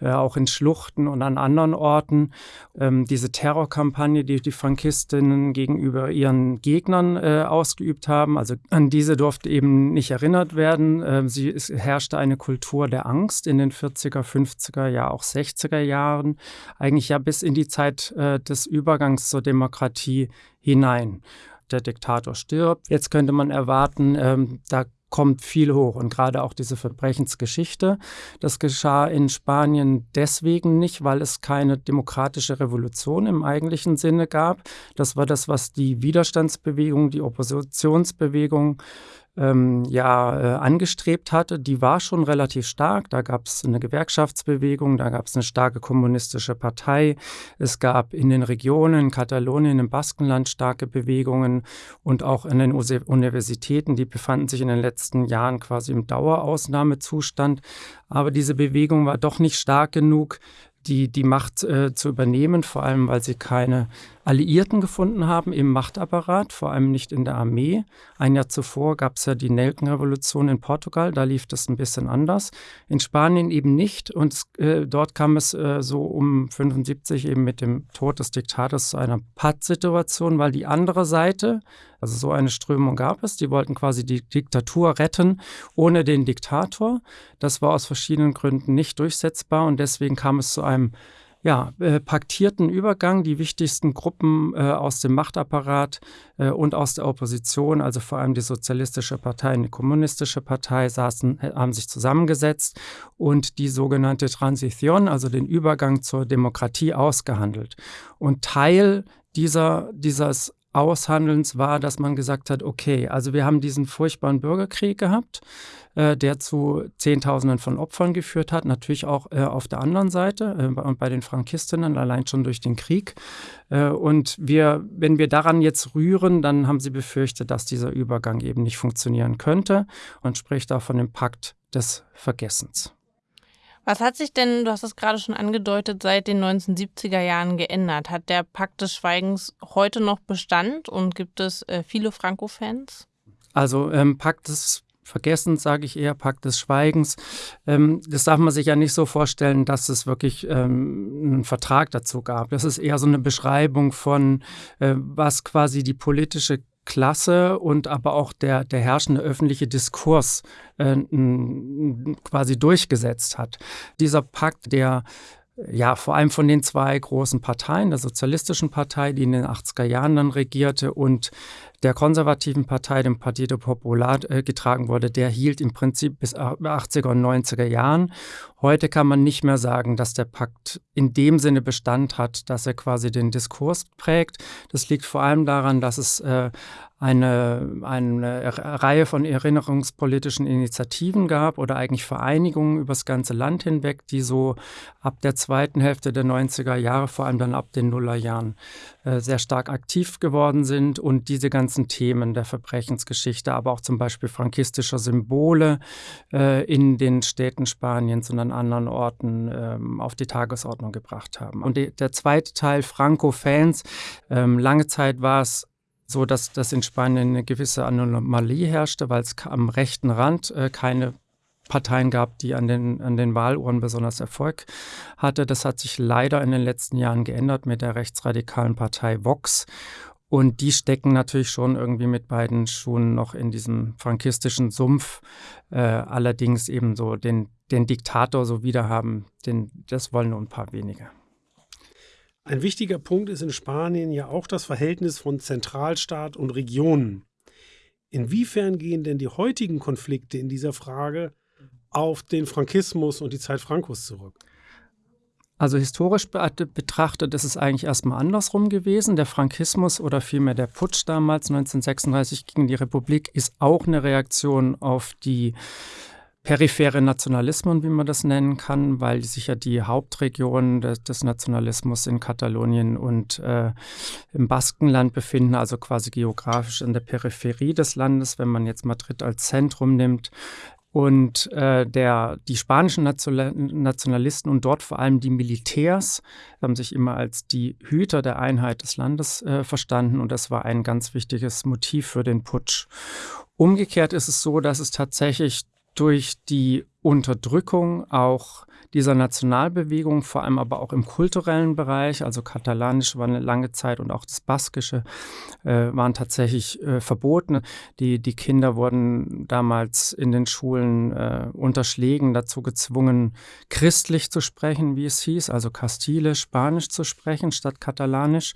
äh, auch in Schluchten und an anderen Orten. Ähm, diese Terrorkampagne, die die Frankistinnen gegenüber ihren Gegnern äh, ausgeübt haben, also an diese durfte eben nicht erinnert werden. Ähm, sie, es herrschte eine Kultur der Angst in den 40er, 50er, ja auch 60er Jahren, eigentlich ja bis in die Zeit äh, des Übergangs zur Demokratie hinein. Der Diktator stirbt. Jetzt könnte man erwarten, ähm, da kommt viel hoch und gerade auch diese Verbrechensgeschichte. Das geschah in Spanien deswegen nicht, weil es keine demokratische Revolution im eigentlichen Sinne gab. Das war das, was die Widerstandsbewegung, die Oppositionsbewegung ähm, ja äh, angestrebt hatte, die war schon relativ stark. Da gab es eine Gewerkschaftsbewegung, da gab es eine starke kommunistische Partei. Es gab in den Regionen, in Katalonien, im Baskenland starke Bewegungen und auch in den Universitäten, die befanden sich in den letzten Jahren quasi im Dauerausnahmezustand. Aber diese Bewegung war doch nicht stark genug, die, die Macht äh, zu übernehmen, vor allem weil sie keine Alliierten gefunden haben im Machtapparat, vor allem nicht in der Armee. Ein Jahr zuvor gab es ja die Nelkenrevolution in Portugal, da lief das ein bisschen anders. In Spanien eben nicht und äh, dort kam es äh, so um 75 eben mit dem Tod des Diktators zu einer Pattsituation, weil die andere Seite, also so eine Strömung gab es, die wollten quasi die Diktatur retten ohne den Diktator. Das war aus verschiedenen Gründen nicht durchsetzbar und deswegen kam es zu einem ja, äh, paktierten Übergang. Die wichtigsten Gruppen äh, aus dem Machtapparat äh, und aus der Opposition, also vor allem die Sozialistische Partei und die Kommunistische Partei, saßen, äh, haben sich zusammengesetzt und die sogenannte Transition, also den Übergang zur Demokratie, ausgehandelt. Und Teil dieser, dieses Aushandelns war, dass man gesagt hat, okay, also wir haben diesen furchtbaren Bürgerkrieg gehabt, äh, der zu Zehntausenden von Opfern geführt hat, natürlich auch äh, auf der anderen Seite äh, und bei den Frankistinnen, allein schon durch den Krieg. Äh, und wir, wenn wir daran jetzt rühren, dann haben sie befürchtet, dass dieser Übergang eben nicht funktionieren könnte und spricht auch von dem Pakt des Vergessens. Was hat sich denn, du hast es gerade schon angedeutet, seit den 1970er Jahren geändert? Hat der Pakt des Schweigens heute noch Bestand und gibt es äh, viele Franco-Fans? Also ähm, Pakt des Vergessens, sage ich eher, Pakt des Schweigens. Ähm, das darf man sich ja nicht so vorstellen, dass es wirklich ähm, einen Vertrag dazu gab. Das ist eher so eine Beschreibung von, äh, was quasi die politische Klasse und aber auch der, der herrschende öffentliche Diskurs äh, quasi durchgesetzt hat. Dieser Pakt, der ja, vor allem von den zwei großen Parteien, der Sozialistischen Partei, die in den 80er Jahren dann regierte, und der konservativen Partei, dem Partido Popular, äh, getragen wurde, der hielt im Prinzip bis 80er und 90er Jahren. Heute kann man nicht mehr sagen, dass der Pakt in dem Sinne Bestand hat, dass er quasi den Diskurs prägt. Das liegt vor allem daran, dass es äh, eine, eine Reihe von erinnerungspolitischen Initiativen gab oder eigentlich Vereinigungen übers ganze Land hinweg, die so ab der zweiten Hälfte der 90er Jahre, vor allem dann ab den Nullerjahren, äh, sehr stark aktiv geworden sind und diese ganzen Themen der Verbrechensgeschichte, aber auch zum Beispiel frankistischer Symbole äh, in den Städten Spaniens und an anderen Orten ähm, auf die Tagesordnung gebracht haben. Und der zweite Teil, Franco-Fans, ähm, lange Zeit war es so, dass, dass in Spanien eine gewisse Anomalie herrschte, weil es am rechten Rand äh, keine Parteien gab, die an den, an den Wahluhren besonders Erfolg hatte. Das hat sich leider in den letzten Jahren geändert mit der rechtsradikalen Partei Vox. Und die stecken natürlich schon irgendwie mit beiden Schuhen noch in diesem frankistischen Sumpf. Äh, allerdings eben so den, den Diktator so wiederhaben, den, das wollen nur ein paar wenige. Ein wichtiger Punkt ist in Spanien ja auch das Verhältnis von Zentralstaat und Regionen. Inwiefern gehen denn die heutigen Konflikte in dieser Frage auf den Frankismus und die Zeit Frankos zurück? Also historisch betrachtet ist es eigentlich erstmal andersrum gewesen. Der Frankismus oder vielmehr der Putsch damals 1936 gegen die Republik ist auch eine Reaktion auf die periphere Nationalismen, wie man das nennen kann, weil sich ja die Hauptregionen des, des Nationalismus in Katalonien und äh, im Baskenland befinden, also quasi geografisch in der Peripherie des Landes, wenn man jetzt Madrid als Zentrum nimmt. Und äh, der, die spanischen Nationalisten und dort vor allem die Militärs haben sich immer als die Hüter der Einheit des Landes äh, verstanden und das war ein ganz wichtiges Motiv für den Putsch. Umgekehrt ist es so, dass es tatsächlich durch die Unterdrückung auch dieser Nationalbewegung, vor allem aber auch im kulturellen Bereich, also Katalanisch war eine lange Zeit und auch das Baskische äh, waren tatsächlich äh, verboten. Die, die Kinder wurden damals in den Schulen äh, unter Schlägen dazu gezwungen, christlich zu sprechen, wie es hieß, also Kastilisch, Spanisch zu sprechen statt Katalanisch.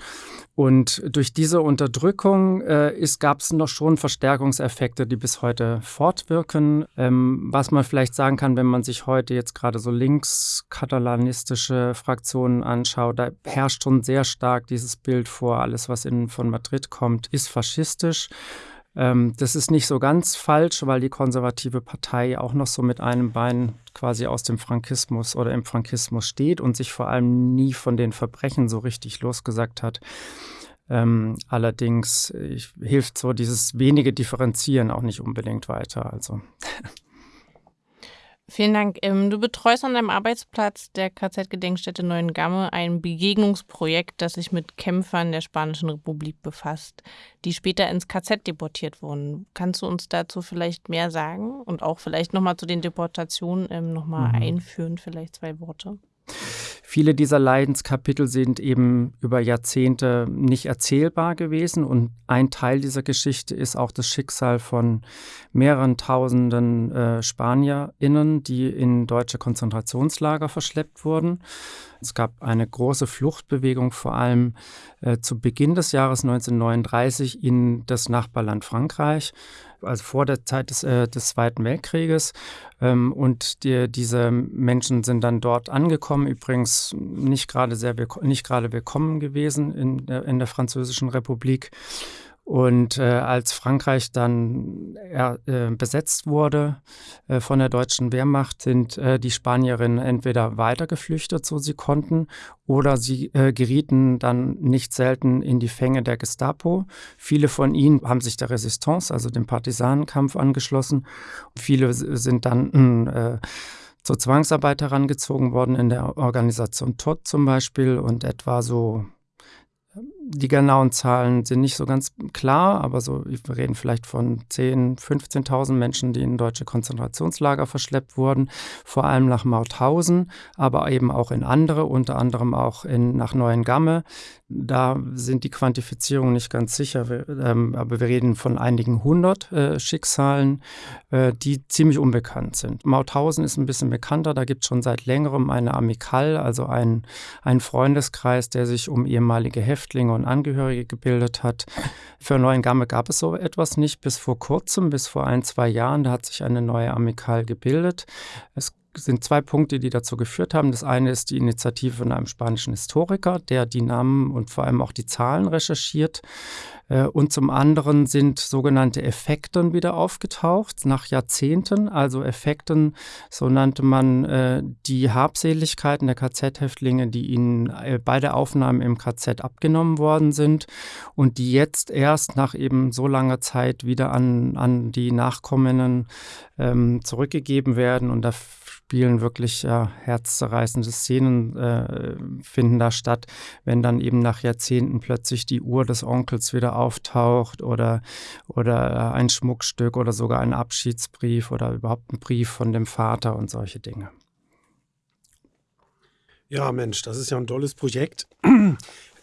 Und durch diese Unterdrückung äh, gab es noch schon Verstärkungseffekte, die bis heute fortwirken. Ähm, was man vielleicht sagen kann, wenn man sich heute jetzt gerade so links linkskatalanistische Fraktionen anschaue, da herrscht schon sehr stark dieses Bild vor, alles, was in, von Madrid kommt, ist faschistisch. Ähm, das ist nicht so ganz falsch, weil die konservative Partei auch noch so mit einem Bein quasi aus dem Frankismus oder im Frankismus steht und sich vor allem nie von den Verbrechen so richtig losgesagt hat. Ähm, allerdings ich, hilft so dieses wenige Differenzieren auch nicht unbedingt weiter. Also Vielen Dank. Ähm, du betreust an deinem Arbeitsplatz der KZ-Gedenkstätte Neuengamme ein Begegnungsprojekt, das sich mit Kämpfern der Spanischen Republik befasst, die später ins KZ deportiert wurden. Kannst du uns dazu vielleicht mehr sagen und auch vielleicht nochmal zu den Deportationen ähm, nochmal mhm. einführen, vielleicht zwei Worte? Viele dieser Leidenskapitel sind eben über Jahrzehnte nicht erzählbar gewesen und ein Teil dieser Geschichte ist auch das Schicksal von mehreren tausenden äh, SpanierInnen, die in deutsche Konzentrationslager verschleppt wurden. Es gab eine große Fluchtbewegung, vor allem äh, zu Beginn des Jahres 1939 in das Nachbarland Frankreich, also vor der Zeit des, äh, des Zweiten Weltkrieges. Ähm, und die, diese Menschen sind dann dort angekommen, übrigens nicht gerade sehr nicht gerade willkommen gewesen in der, in der Französischen Republik. Und äh, als Frankreich dann äh, besetzt wurde äh, von der deutschen Wehrmacht, sind äh, die Spanierinnen entweder weitergeflüchtet, so sie konnten, oder sie äh, gerieten dann nicht selten in die Fänge der Gestapo. Viele von ihnen haben sich der Resistance, also dem Partisanenkampf, angeschlossen. Viele sind dann äh, zur Zwangsarbeit herangezogen worden in der Organisation TOT zum Beispiel und etwa so die genauen Zahlen sind nicht so ganz klar, aber so, wir reden vielleicht von 10.000, 15.000 Menschen, die in deutsche Konzentrationslager verschleppt wurden, vor allem nach Mauthausen, aber eben auch in andere, unter anderem auch in, nach Neuengamme. Da sind die Quantifizierungen nicht ganz sicher, wir, ähm, aber wir reden von einigen hundert äh, Schicksalen, äh, die ziemlich unbekannt sind. Mauthausen ist ein bisschen bekannter, da gibt es schon seit längerem eine Amikal, also einen Freundeskreis, der sich um ehemalige Häftlinge und Angehörige gebildet hat. Für Neuengamme gab es so etwas nicht bis vor kurzem, bis vor ein, zwei Jahren. Da hat sich eine neue Amikal gebildet. Es sind zwei Punkte, die dazu geführt haben. Das eine ist die Initiative von einem spanischen Historiker, der die Namen und vor allem auch die Zahlen recherchiert. Äh, und zum anderen sind sogenannte Effekten wieder aufgetaucht, nach Jahrzehnten. Also Effekten, so nannte man äh, die Habseligkeiten der KZ-Häftlinge, die ihnen äh, bei der Aufnahme im KZ abgenommen worden sind und die jetzt erst nach eben so langer Zeit wieder an, an die Nachkommenden ähm, zurückgegeben werden. Und da spielen wirklich ja, herzzerreißende Szenen äh, finden da statt, wenn dann eben nach Jahrzehnten plötzlich die Uhr des Onkels wieder auftaucht oder, oder ein Schmuckstück oder sogar ein Abschiedsbrief oder überhaupt ein Brief von dem Vater und solche Dinge. Ja, Mensch, das ist ja ein tolles Projekt.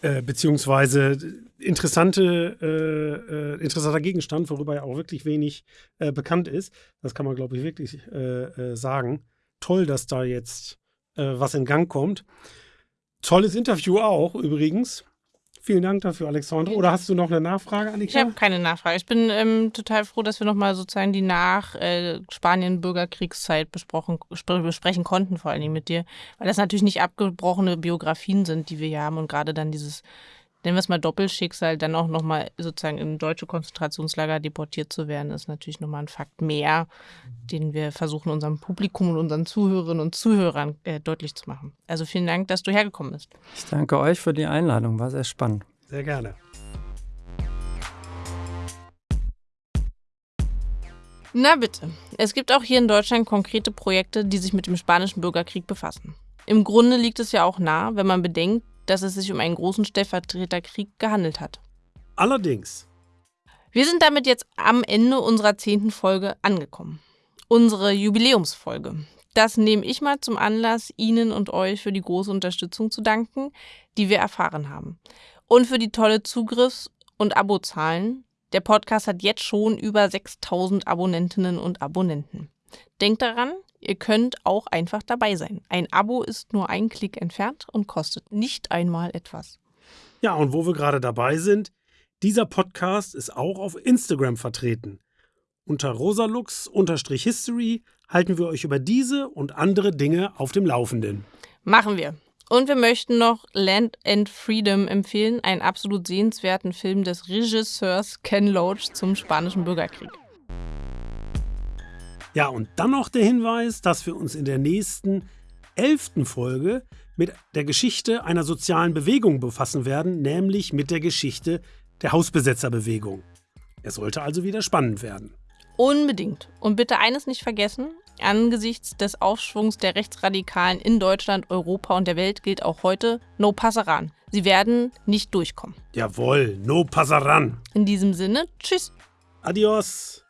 Äh, beziehungsweise interessante, äh, äh, interessanter Gegenstand, worüber ja auch wirklich wenig äh, bekannt ist. Das kann man, glaube ich, wirklich äh, äh, sagen toll, dass da jetzt äh, was in Gang kommt. Tolles Interview auch übrigens. Vielen Dank dafür, Alexandre. Oder hast du noch eine Nachfrage, Annika? Ich habe keine Nachfrage. Ich bin ähm, total froh, dass wir nochmal sozusagen die nach äh, Spanien-Bürgerkriegszeit besprechen konnten, vor allen Dingen mit dir. Weil das natürlich nicht abgebrochene Biografien sind, die wir hier haben. Und gerade dann dieses nennen wir es mal Doppelschicksal, dann auch nochmal sozusagen in deutsche Konzentrationslager deportiert zu werden, ist natürlich nochmal ein Fakt mehr, den wir versuchen, unserem Publikum und unseren Zuhörerinnen und Zuhörern äh, deutlich zu machen. Also vielen Dank, dass du hergekommen bist. Ich danke euch für die Einladung, war sehr spannend. Sehr gerne. Na bitte. Es gibt auch hier in Deutschland konkrete Projekte, die sich mit dem spanischen Bürgerkrieg befassen. Im Grunde liegt es ja auch nah, wenn man bedenkt, dass es sich um einen großen Stellvertreterkrieg gehandelt hat. Allerdings. Wir sind damit jetzt am Ende unserer zehnten Folge angekommen. Unsere Jubiläumsfolge. Das nehme ich mal zum Anlass, Ihnen und euch für die große Unterstützung zu danken, die wir erfahren haben. Und für die tolle Zugriffs- und Abozahlen. Der Podcast hat jetzt schon über 6000 Abonnentinnen und Abonnenten. Denkt daran, Ihr könnt auch einfach dabei sein. Ein Abo ist nur ein Klick entfernt und kostet nicht einmal etwas. Ja, und wo wir gerade dabei sind, dieser Podcast ist auch auf Instagram vertreten. Unter rosalux-history halten wir euch über diese und andere Dinge auf dem Laufenden. Machen wir. Und wir möchten noch Land and Freedom empfehlen, einen absolut sehenswerten Film des Regisseurs Ken Loach zum spanischen Bürgerkrieg. Ja, und dann noch der Hinweis, dass wir uns in der nächsten elften Folge mit der Geschichte einer sozialen Bewegung befassen werden, nämlich mit der Geschichte der Hausbesetzerbewegung. Es sollte also wieder spannend werden. Unbedingt. Und bitte eines nicht vergessen, angesichts des Aufschwungs der Rechtsradikalen in Deutschland, Europa und der Welt gilt auch heute No Passaran. Sie werden nicht durchkommen. Jawohl, No Passaran. In diesem Sinne, tschüss. Adios.